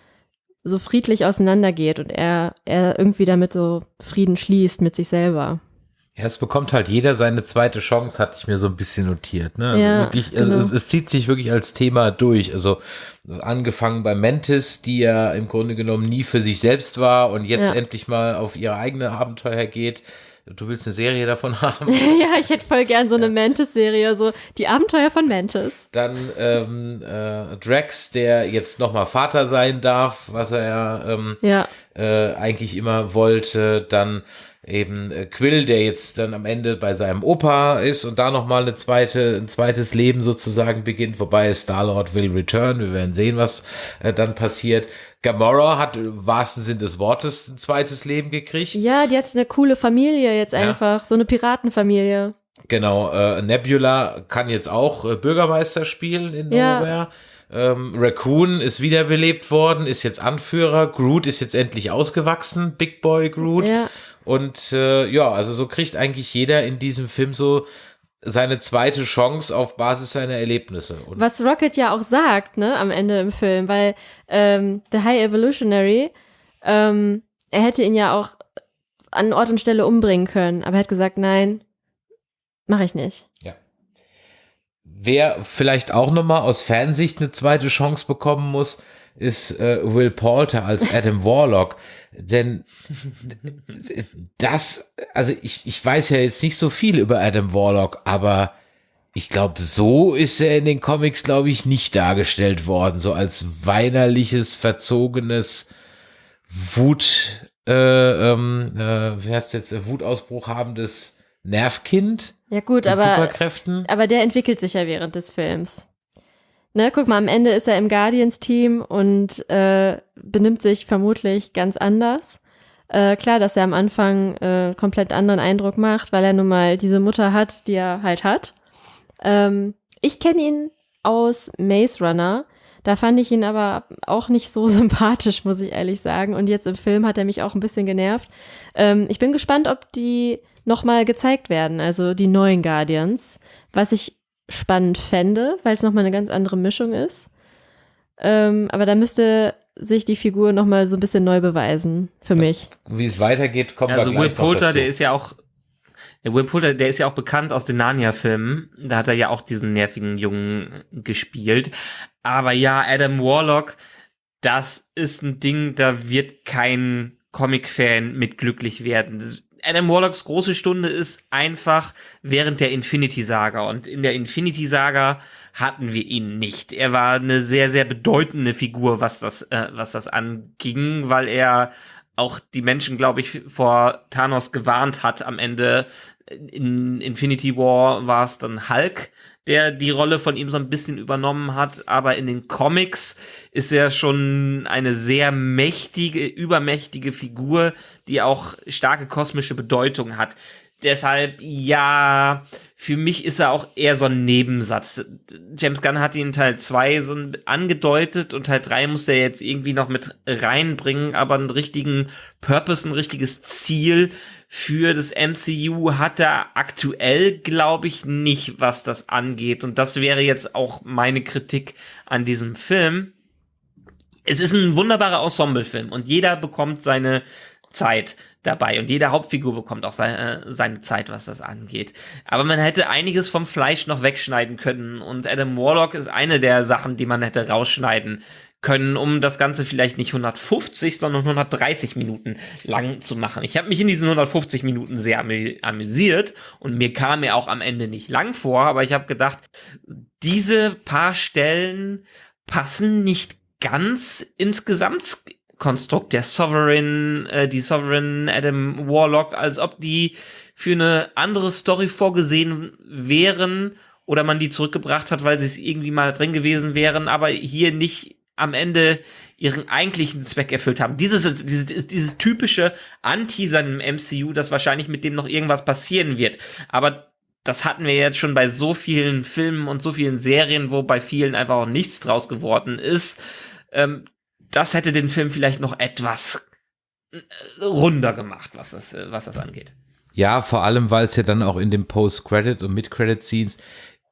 so friedlich auseinandergeht und er, er irgendwie damit so Frieden schließt mit sich selber. Ja, es bekommt halt jeder seine zweite Chance, hatte ich mir so ein bisschen notiert. Ne? Also Ja, wirklich, also genau. es, es zieht sich wirklich als Thema durch. Also angefangen bei Mantis, die ja im Grunde genommen nie für sich selbst war und jetzt Ja. endlich mal auf ihre eigene Abenteuer geht. Du willst eine Serie davon haben. ja, ich hätte voll gern so eine Mantis-Serie, so die Abenteuer von Mantis. Dann ähm, äh, Drax, der jetzt nochmal Vater sein darf, was er ja ähm, Ja, äh, eigentlich immer wollte. Dann eben äh, Quill, der jetzt dann am Ende bei seinem Opa ist und da nochmal eine zweite, ein zweites Leben sozusagen beginnt, wobei Star-Lord will return. Wir werden sehen, was äh, dann passiert. Gamora hat im wahrsten Sinn des Wortes ein zweites Leben gekriegt. ja, die hat eine coole Familie jetzt einfach, so eine Piratenfamilie. Genau, äh, Nebula kann jetzt auch äh, Bürgermeister spielen in Ja. Nowhere. Ähm, Raccoon ist wiederbelebt worden, ist jetzt Anführer. Groot ist jetzt endlich ausgewachsen, Big Boy Groot. Ja. Und äh, ja, also so kriegt eigentlich jeder in diesem Film so seine zweite Chance auf Basis seiner Erlebnisse. Und Was Rocket ja auch sagt, ne, am Ende im Film, weil ähm, The High Evolutionary, ähm, er hätte ihn ja auch an Ort und Stelle umbringen können, aber er hat gesagt, nein, mache ich nicht. wer vielleicht auch nochmal aus Fansicht eine zweite Chance bekommen muss, ist äh, Will Poulter als Adam Warlock. Denn das, also ich, ich weiß ja jetzt nicht so viel über Adam Warlock, aber ich glaube, so ist er in den Comics, glaube ich, nicht dargestellt worden. So als weinerliches, verzogenes Wut, äh, ähm, äh, wie heißt jetzt, äh, Wutausbruch habendes Nervkind Ja gut, aber, aber der entwickelt sich ja während des Films. Ne, guck mal, am Ende ist er im Guardians-Team und äh, benimmt sich vermutlich ganz anders. Äh, klar, dass er am Anfang äh, komplett anderen Eindruck macht, weil er nun mal diese Mutter hat, die er halt hat. Ähm, ich kenne ihn aus Maze Runner. Da fand ich ihn aber auch nicht so sympathisch, muss ich ehrlich sagen. Und jetzt im Film hat er mich auch ein bisschen genervt. Ähm, ich bin gespannt, ob die nochmal gezeigt werden, also die neuen Guardians. Was ich spannend fände, weil es nochmal eine ganz andere Mischung ist. Ähm, aber da müsste sich die Figur nochmal so ein bisschen neu beweisen, für mich. Wie es weitergeht, kommen Also wir Will Poulter, der ist ja auch, der Will Poulter, der ist ja auch bekannt aus den Narnia-Filmen. Da hat er ja auch diesen nervigen Jungen gespielt. Aber ja, Adam Warlock, das ist ein Ding, da wird kein Comic-Fan mit glücklich werden. Das- Adam Warlocks große Stunde ist einfach während der Infinity Saga. Und in der Infinity Saga hatten wir ihn nicht. Er war eine sehr, sehr bedeutende Figur, was das, äh, was das anging, weil er auch die Menschen, glaube ich, vor Thanos gewarnt hat am Ende. In Infinity War war es dann Hulk, der die Rolle von ihm so ein bisschen übernommen hat, aber in den Comics ist er schon eine sehr mächtige, übermächtige Figur, die auch starke kosmische Bedeutung hat. Deshalb, ja, für mich ist er auch eher so ein Nebensatz. James Gunn hat ihn Teil 2 so angedeutet und Teil 3 muss er jetzt irgendwie noch mit reinbringen, aber einen richtigen Purpose, ein richtiges Ziel für das MCU hat er aktuell, glaube ich, nicht, was das angeht. Und das wäre jetzt auch meine Kritik an diesem Film. Es ist ein wunderbarer Ensemblefilm und jeder bekommt seine Zeit dabei und jede Hauptfigur bekommt auch seine, seine Zeit, was das angeht. Aber man hätte einiges vom Fleisch noch wegschneiden können und Adam Warlock ist eine der Sachen, die man hätte rausschneiden können, um das Ganze vielleicht nicht 150, sondern 130 Minuten lang zu machen. Ich habe mich in diesen 150 Minuten sehr amü amüsiert und mir kam er auch am Ende nicht lang vor, aber ich habe gedacht, diese paar Stellen passen nicht ganz ins Gesamtkonstrukt der Sovereign, äh, die Sovereign Adam Warlock, als ob die für eine andere Story vorgesehen wären oder man die zurückgebracht hat, weil sie es irgendwie mal drin gewesen wären, aber hier nicht am Ende ihren eigentlichen Zweck erfüllt haben. Dieses, dieses, dieses typische Anteasern im MCU, dass wahrscheinlich mit dem noch irgendwas passieren wird. Aber das hatten wir jetzt schon bei so vielen Filmen und so vielen Serien, wo bei vielen einfach auch nichts draus geworden ist. Ähm, das hätte den Film vielleicht noch etwas äh, runder gemacht, was das, äh, was das angeht. Ja, vor allem, weil es ja dann auch in den Post-Credit- und Mid-Credit-Scenes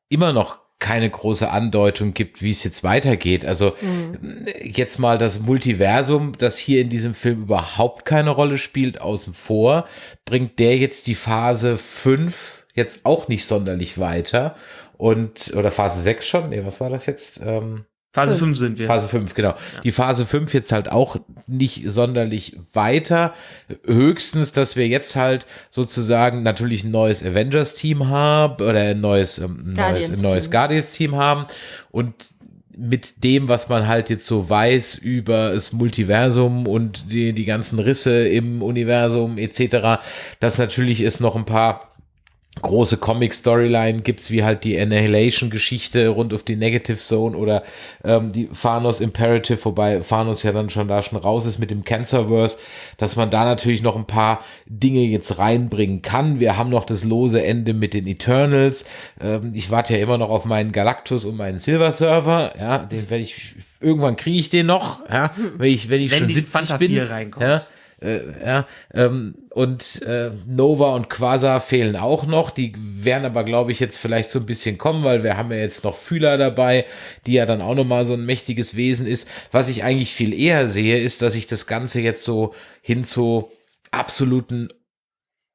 immer noch keine große Andeutung gibt, wie es jetzt weitergeht. Also mhm. jetzt mal das Multiversum, das hier in diesem Film überhaupt keine Rolle spielt, außen vor, bringt der jetzt die Phase 5 jetzt auch nicht sonderlich weiter. Und, oder Phase 6 schon? Nee, was war das jetzt? Ähm, Phase 5 sind wir. Phase 5, genau. Ja. Die Phase 5 jetzt halt auch nicht sonderlich weiter. Höchstens, dass wir jetzt halt sozusagen natürlich ein neues Avengers-Team haben oder ein neues, ähm, neues, ein neues Guardians-Team haben und mit dem, was man halt jetzt so weiß über das Multiversum und die, die ganzen Risse im Universum etc., dass natürlich es noch ein paar große Comic-Storyline gibt's wie halt die Annihilation-Geschichte rund auf die Negative Zone oder ähm, die Thanos Imperative, wobei Thanos ja dann schon da schon raus ist mit dem Cancerverse, dass man da natürlich noch ein paar Dinge jetzt reinbringen kann. Wir haben noch das lose Ende mit den Eternals. Ähm, ich warte ja immer noch auf meinen Galactus und meinen Silver Server. Ja, den werde ich irgendwann kriege ich den noch. Ja, wenn ich wenn ich wenn schon 70 bin. Reinkommt. Ja, äh, ja, ähm, und äh, Nova und Quasar fehlen auch noch. Die werden aber, glaube ich, jetzt vielleicht so ein bisschen kommen, weil wir haben ja jetzt noch Fühler dabei, die ja dann auch nochmal so ein mächtiges Wesen ist. Was ich eigentlich viel eher sehe, ist, dass ich das Ganze jetzt so hin zu absoluten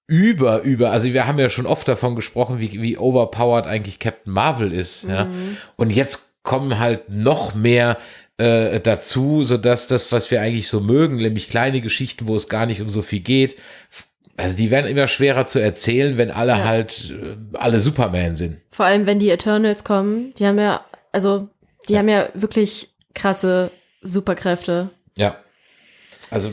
über, über, also wir haben ja schon oft davon gesprochen, wie, wie overpowered eigentlich Captain Marvel ist, mhm. ja. Und jetzt kommen halt noch mehr äh, dazu, sodass das, was wir eigentlich so mögen, nämlich kleine Geschichten, wo es gar nicht um so viel geht, also die werden immer schwerer zu erzählen, wenn alle ja. halt äh, alle Superman sind. Vor allem, wenn die Eternals kommen, die haben ja, also die ja. haben ja wirklich krasse Superkräfte. Ja. Also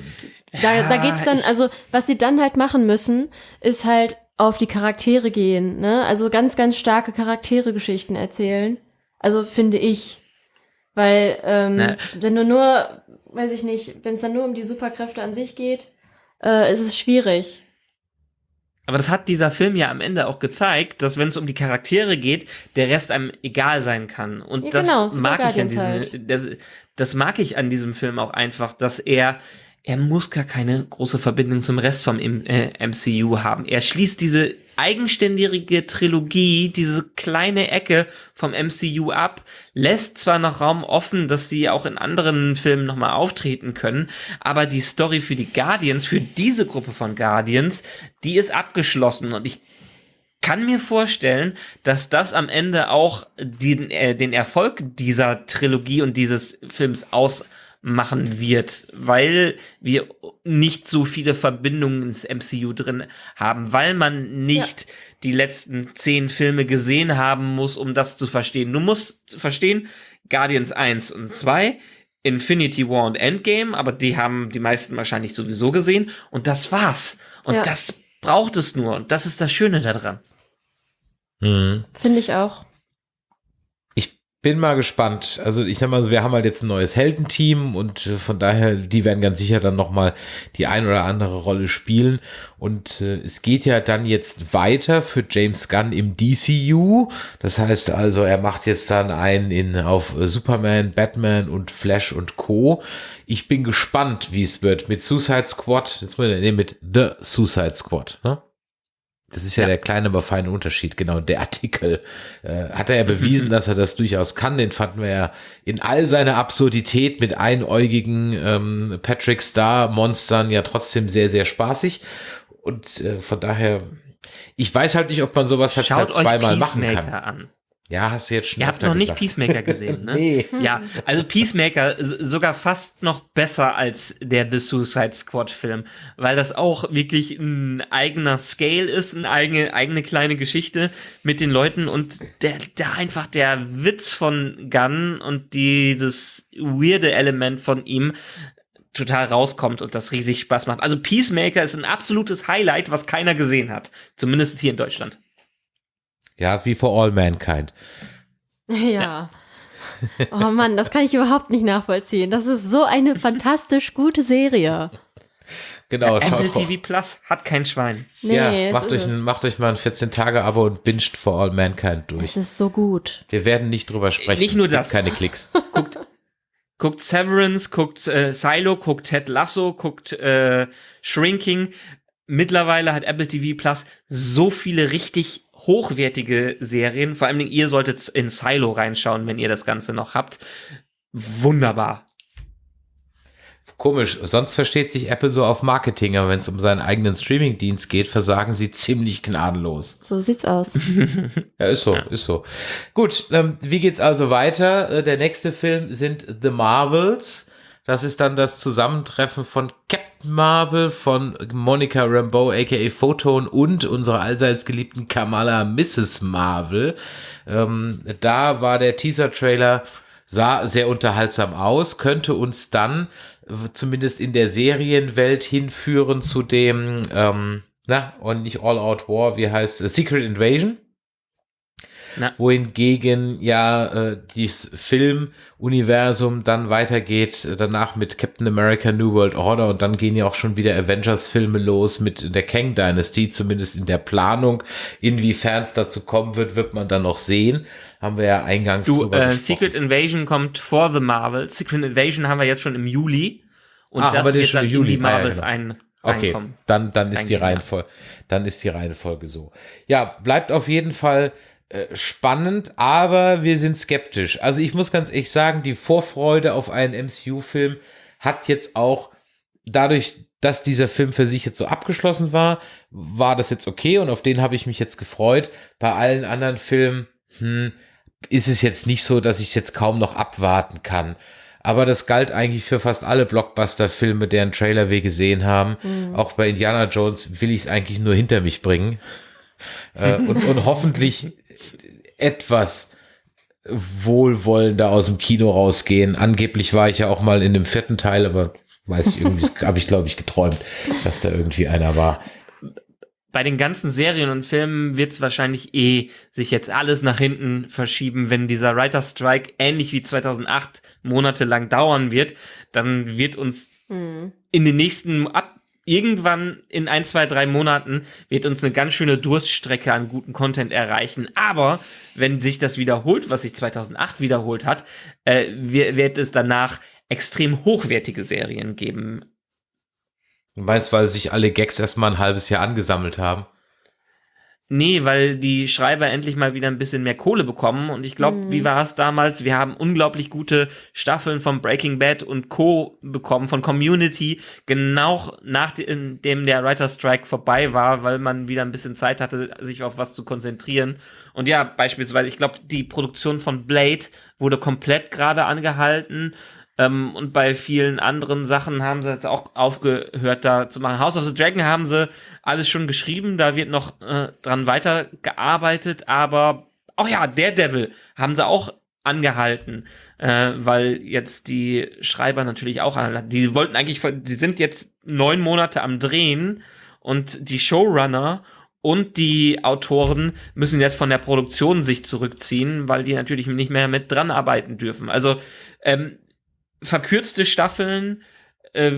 da, ja, da geht's dann, also was sie dann halt machen müssen, ist halt auf die Charaktere gehen, ne? Also ganz, ganz starke Charaktere-Geschichten erzählen. Also finde ich. Weil, ähm, Na. wenn du nur, weiß ich nicht, wenn es dann nur um die Superkräfte an sich geht, äh, ist es schwierig. Aber das hat dieser Film ja am Ende auch gezeigt, dass wenn es um die Charaktere geht, der Rest einem egal sein kann. Und ja, das genau, mag ich an diesem, halt. das, das mag ich an diesem Film auch einfach, dass er er muss gar keine große Verbindung zum Rest vom MCU äh, haben. Er schließt diese eigenständige Trilogie, diese kleine Ecke vom MCU ab, lässt zwar noch Raum offen, dass sie auch in anderen Filmen nochmal auftreten können, aber die Story für die Guardians, für diese Gruppe von Guardians, die ist abgeschlossen und ich kann mir vorstellen, dass das am Ende auch den, äh, den Erfolg dieser Trilogie und dieses Films aus machen wird, weil wir nicht so viele Verbindungen ins MCU drin haben, weil man nicht ja. die letzten zehn Filme gesehen haben muss, um das zu verstehen. Du musst verstehen, Guardians 1 und 2, Infinity War und Endgame, aber die haben die meisten wahrscheinlich sowieso gesehen und das war's. Und ja. das braucht es nur und das ist das Schöne daran. Mhm. Finde ich auch bin mal gespannt. Also ich sag mal, wir haben halt jetzt ein neues Heldenteam und äh, von daher, die werden ganz sicher dann nochmal die ein oder andere Rolle spielen. Und äh, es geht ja dann jetzt weiter für James Gunn im DCU. Das heißt also, er macht jetzt dann einen in auf äh, Superman, Batman und Flash und Co. Ich bin gespannt, wie es wird mit Suicide Squad. Jetzt muss ich, nee, mit The Suicide Squad. Ne? Das ist ja, ja, der kleine, aber feine Unterschied. Genau, der Artikel äh, hat er ja bewiesen, dass er das durchaus kann. Den fanden wir ja in all seiner Absurdität mit einäugigen ähm, Patrick Star Monstern ja trotzdem sehr, sehr spaßig. Und äh, von daher, ich weiß halt nicht, ob man sowas halt zweimal machen kann. An. Ja, hast du jetzt schon Ihr habt noch nicht Peacemaker gesehen, ne? nee. Ja, also Peacemaker sogar fast noch besser als der The Suicide Squad Film, weil das auch wirklich ein eigener Scale ist, eine eigene, eigene kleine Geschichte mit den Leuten und der, der einfach der Witz von Gunn und dieses weirde Element von ihm total rauskommt und das riesig Spaß macht. Also Peacemaker ist ein absolutes Highlight, was keiner gesehen hat. Zumindest hier in Deutschland. Ja, wie for all mankind. Ja. Oh Mann, das kann ich überhaupt nicht nachvollziehen. Das ist so eine fantastisch gute Serie. Genau, ja, Apple TV Plus hat kein Schwein. Nee, ja, macht euch, ein, macht euch mal ein 14-Tage-Abo und binscht For All Mankind durch. Es ist so gut. Wir werden nicht drüber sprechen. Nicht nur das. Keine Klicks. guckt, guckt Severance, guckt äh, Silo, guckt Ted Lasso, guckt äh, Shrinking. Mittlerweile hat Apple TV Plus so viele richtig hochwertige Serien. Vor allem ihr solltet in Silo reinschauen, wenn ihr das Ganze noch habt. Wunderbar. Komisch, sonst versteht sich Apple so auf Marketing, aber wenn es um seinen eigenen Streamingdienst geht, versagen sie ziemlich gnadenlos. So sieht's aus. ja, ist so, ja. ist so. Gut, ähm, wie geht's also weiter? Äh, der nächste Film sind The Marvels. Das ist dann das Zusammentreffen von Captain Marvel, von Monica Rambeau, aka Photon und unserer allseits geliebten Kamala Mrs. Marvel. Ähm, da war der Teaser-Trailer, sah sehr unterhaltsam aus, könnte uns dann zumindest in der Serienwelt hinführen zu dem, ähm, na, und nicht All Out War, wie heißt Secret Invasion. Na. wohingegen ja äh, das Filmuniversum dann weitergeht, äh, danach mit Captain America New World Order und dann gehen ja auch schon wieder Avengers-Filme los mit der Kang Dynasty, zumindest in der Planung. Inwiefern es dazu kommen wird, wird man dann noch sehen. Haben wir ja eingangs du, äh, Secret Invasion kommt vor The Marvel. Secret Invasion haben wir jetzt schon im Juli. Und ah, das wird dann in die Marvels ah, ja, genau. ein Okay, dann, dann ist die Reihenfolge, dann ist die Reihenfolge so. Ja, bleibt auf jeden Fall spannend, aber wir sind skeptisch. Also ich muss ganz ehrlich sagen, die Vorfreude auf einen MCU-Film hat jetzt auch dadurch, dass dieser Film für sich jetzt so abgeschlossen war, war das jetzt okay und auf den habe ich mich jetzt gefreut. Bei allen anderen Filmen hm, ist es jetzt nicht so, dass ich es jetzt kaum noch abwarten kann. Aber das galt eigentlich für fast alle Blockbuster-Filme, deren Trailer wir gesehen haben. Mhm. Auch bei Indiana Jones will ich es eigentlich nur hinter mich bringen. äh, und, und hoffentlich etwas wohlwollender aus dem Kino rausgehen. Angeblich war ich ja auch mal in dem vierten Teil, aber weiß ich irgendwie, habe ich glaube ich geträumt, dass da irgendwie einer war. Bei den ganzen Serien und Filmen wird es wahrscheinlich eh sich jetzt alles nach hinten verschieben, wenn dieser Writer Strike ähnlich wie 2008 monatelang dauern wird, dann wird uns mhm. in den nächsten ab irgendwann in ein, zwei, drei Monaten wird uns eine ganz schöne Durststrecke an guten Content erreichen. Aber wenn sich das wiederholt, was sich 2008 wiederholt hat, äh, wird es danach extrem hochwertige Serien geben. Du meinst, weil sich alle Gags erstmal ein halbes Jahr angesammelt haben? Nee, weil die Schreiber endlich mal wieder ein bisschen mehr Kohle bekommen. Und ich glaube, mhm. wie war es damals? Wir haben unglaublich gute Staffeln von Breaking Bad und Co. bekommen, von Community, genau nachdem der Writer Strike vorbei war, weil man wieder ein bisschen Zeit hatte, sich auf was zu konzentrieren. Und ja, beispielsweise, ich glaube, die Produktion von Blade wurde komplett gerade angehalten. Ähm, und bei vielen anderen Sachen haben sie jetzt auch aufgehört, da zu machen. House of the Dragon haben sie alles schon geschrieben, da wird noch äh, dran weitergearbeitet, aber auch oh ja, Daredevil haben sie auch angehalten, äh, weil jetzt die Schreiber natürlich auch. Die wollten eigentlich, die sind jetzt neun Monate am Drehen und die Showrunner und die Autoren müssen jetzt von der Produktion sich zurückziehen, weil die natürlich nicht mehr mit dran arbeiten dürfen. Also ähm, verkürzte Staffeln, äh,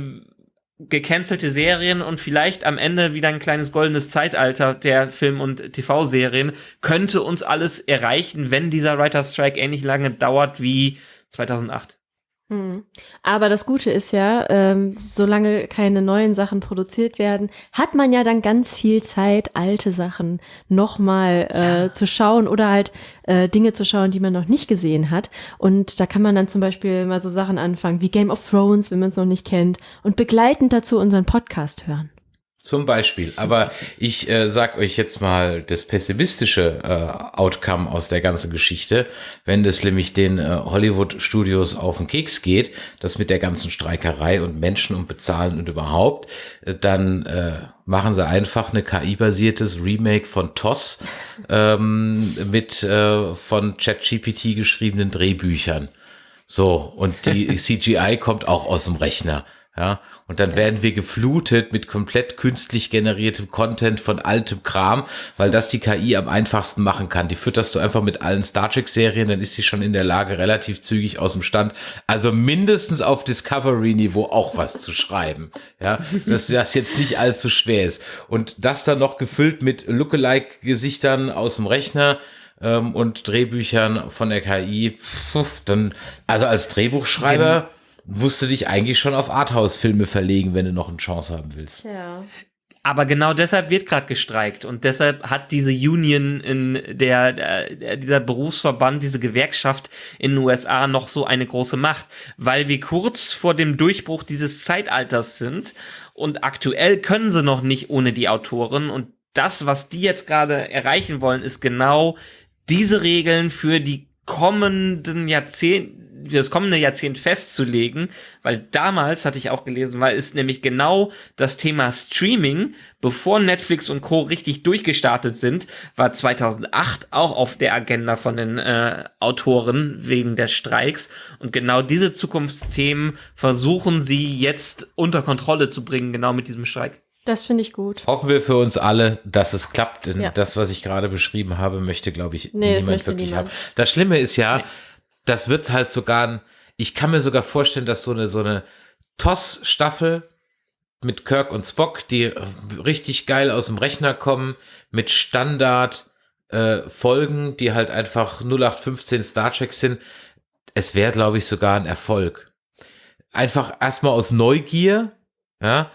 gecancelte Serien und vielleicht am Ende wieder ein kleines goldenes Zeitalter der Film- und TV-Serien könnte uns alles erreichen, wenn dieser Writer Strike ähnlich lange dauert wie 2008. Hm. Aber das Gute ist ja, ähm, solange keine neuen Sachen produziert werden, hat man ja dann ganz viel Zeit, alte Sachen nochmal äh, ja. zu schauen oder halt äh, Dinge zu schauen, die man noch nicht gesehen hat. Und da kann man dann zum Beispiel mal so Sachen anfangen wie Game of Thrones, wenn man es noch nicht kennt, und begleitend dazu unseren Podcast hören. Zum Beispiel. Aber ich äh, sag euch jetzt mal das pessimistische äh, Outcome aus der ganzen Geschichte, wenn das nämlich den äh, Hollywood-Studios auf den Keks geht, das mit der ganzen Streikerei und Menschen und Bezahlen und überhaupt, äh, dann äh, machen sie einfach eine KI-basiertes Remake von TOS ähm, mit äh, von ChatGPT geschriebenen Drehbüchern. So, und die CGI kommt auch aus dem Rechner. Ja, und dann werden wir geflutet mit komplett künstlich generiertem Content von altem Kram, weil das die KI am einfachsten machen kann. Die fütterst du einfach mit allen Star Trek Serien, dann ist sie schon in der Lage, relativ zügig aus dem Stand, also mindestens auf Discovery Niveau auch was zu schreiben. Ja, dass das jetzt nicht allzu schwer ist. Und das dann noch gefüllt mit Lookalike Gesichtern aus dem Rechner, ähm, und Drehbüchern von der KI, pf, dann, also als Drehbuchschreiber, Gen musst du dich eigentlich schon auf Arthouse-Filme verlegen, wenn du noch eine Chance haben willst. Ja. Aber genau deshalb wird gerade gestreikt und deshalb hat diese Union in der, der, dieser Berufsverband, diese Gewerkschaft in den USA noch so eine große Macht, weil wir kurz vor dem Durchbruch dieses Zeitalters sind und aktuell können sie noch nicht ohne die Autoren und das, was die jetzt gerade erreichen wollen, ist genau diese Regeln für die kommenden Jahrzehnte, das kommende Jahrzehnt festzulegen, weil damals hatte ich auch gelesen, weil ist nämlich genau das Thema Streaming, bevor Netflix und Co. richtig durchgestartet sind, war 2008 auch auf der Agenda von den äh, Autoren wegen der Streiks und genau diese Zukunftsthemen versuchen sie jetzt unter Kontrolle zu bringen, genau mit diesem Streik. Das finde ich gut. Hoffen wir für uns alle, dass es klappt, denn Ja. das, was ich gerade beschrieben habe, möchte, glaube ich, Nee, niemand möchte wirklich niemand. haben. Das Schlimme ist ja, Nee. Das wird halt sogar, ein, ich kann mir sogar vorstellen, dass so eine, so eine TOS-Staffel mit Kirk und Spock, die äh, richtig geil aus dem Rechner kommen, mit Standard äh, Folgen, die halt einfach 0815 Star Trek sind, es wäre, glaube ich, sogar ein Erfolg. Einfach erstmal aus Neugier, ja,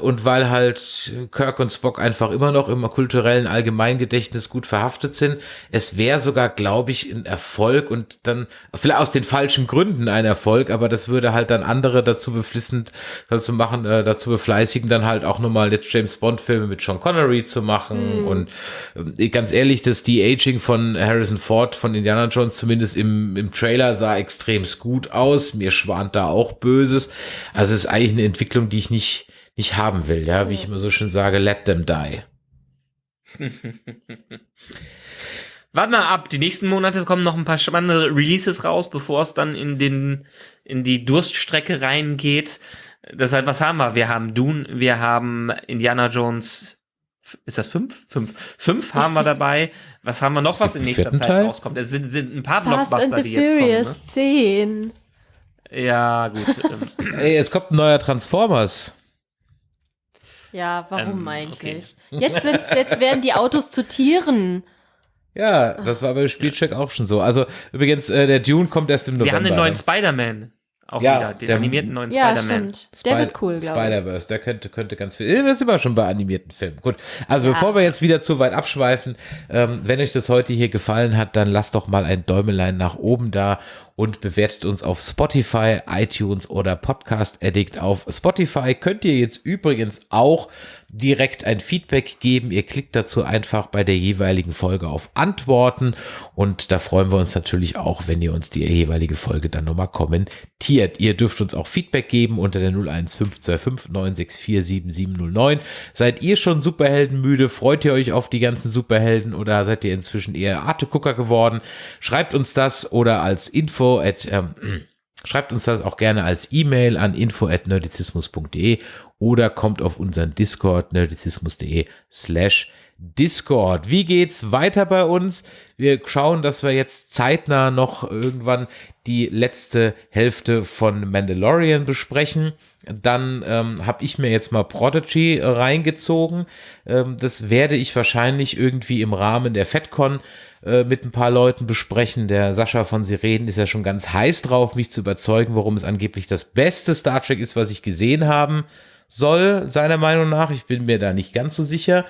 und weil halt Kirk und Spock einfach immer noch im kulturellen Allgemeingedächtnis gut verhaftet sind. Es wäre sogar, glaube ich, ein Erfolg und dann vielleicht aus den falschen Gründen ein Erfolg, aber das würde halt dann andere dazu beflissen, dazu machen, äh, dazu befleißigen, dann halt auch nochmal jetzt James Bond Filme mit Sean Connery zu machen und äh, ganz ehrlich, das De-Aging von Harrison Ford von Indiana Jones zumindest im, im Trailer sah extremst gut aus. Mir schwant da auch Böses. Also es ist eigentlich eine Entwicklung, die ich nicht nicht haben will, ja, wie ich immer so schön sage, let them die. Warte mal ab, die nächsten Monate kommen noch ein paar spannende Releases raus, bevor es dann in den in die Durststrecke reingeht. Deshalb, was haben wir? Wir haben Dune, wir haben Indiana Jones. Ist das fünf? Fünf. Fünf haben wir dabei. Was haben wir noch, was in nächster Zeit Teil? rauskommt? Es sind, sind ein paar Fast and Blockbuster, the die jetzt Furious kommen. 10. Ne? Ja, gut. ähm, Ey, es kommt ein neuer Transformers. Ja, warum Ähm, eigentlich? Jetzt, sind's, jetzt werden die Autos zu Tieren. Ja, das war beim Spielcheck auch schon so. Also übrigens, äh, der Dune kommt erst im November. wir haben den neuen ne? Spider-Man. Auch Ja, wieder, den der- animierten neuen Ja, Spider-Man. stimmt. Der wird cool, glaube ich. Spider-Verse, der könnte, könnte ganz viel. äh, Das sind wir schon bei animierten Filmen. Gut. Also Ja. bevor wir jetzt wieder zu weit abschweifen, ähm, wenn euch das heute hier gefallen hat, dann lasst doch mal ein Däumelein nach oben da und bewertet uns auf Spotify, iTunes oder Podcast Addict. Auf Spotify könnt ihr jetzt übrigens auch direkt ein Feedback geben. Ihr klickt dazu einfach bei der jeweiligen Folge auf Antworten und da freuen wir uns natürlich auch, wenn ihr uns die jeweilige Folge dann nochmal kommentiert. Ihr dürft uns auch Feedback geben unter der 01525 964 7709. Seid ihr schon Superheldenmüde? Freut ihr euch auf die ganzen Superhelden oder seid ihr inzwischen eher Artegucker geworden? Schreibt uns das oder als Info at ähm, Schreibt uns das auch gerne als E-Mail an info@nerdizismus.de oder kommt auf unseren Discord nerdizismus.de slash Discord. Wie geht's weiter bei uns? Wir schauen, dass wir jetzt zeitnah noch irgendwann die letzte Hälfte von Mandalorian besprechen. Dann ähm, habe ich mir jetzt mal Prodigy reingezogen. Ähm, das werde ich wahrscheinlich irgendwie im Rahmen der FedCon äh, mit ein paar Leuten besprechen. Der Sascha von Sirenen ist ja schon ganz heiß drauf, mich zu überzeugen, warum es angeblich das beste Star Trek ist, was ich gesehen haben soll, seiner Meinung nach. Ich bin mir da nicht ganz so sicher.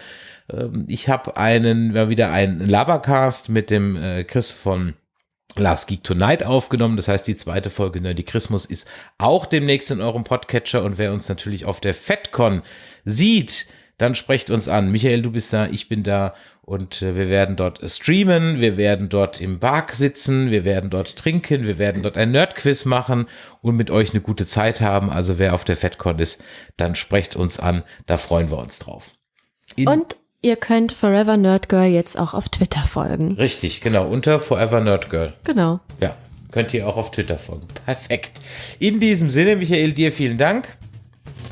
Ähm, ich habe einen, wieder einen Labercast mit dem äh, Chris von Last Geek Tonight aufgenommen. Das heißt, die zweite Folge Nerdy Christmas ist auch demnächst in eurem Podcatcher. Und wer uns natürlich auf der FedCon sieht, dann sprecht uns an. Michael, du bist da, ich bin da und äh, wir werden dort streamen, wir werden dort im Park sitzen, wir werden dort trinken, wir werden dort ein Nerdquiz machen und mit euch eine gute Zeit haben. Also wer auf der FedCon ist, dann sprecht uns an, da freuen wir uns drauf. In- Und ihr könnt Forever Nerd Girl jetzt auch auf Twitter folgen. Richtig, genau, unter Forever Nerd Girl. Genau. Ja, könnt ihr auch auf Twitter folgen. Perfekt. In diesem Sinne, Michael, dir vielen Dank.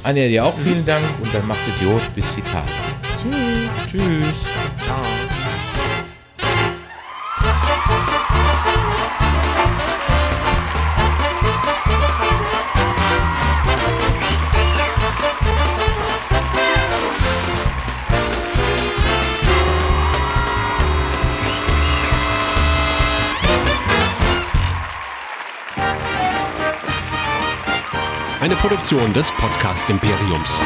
Anja, dir auch vielen Dank und dann macht Idiot bis Tage. Tschüss. Tschüss. Ciao. Eine Produktion des Podcast Imperiums.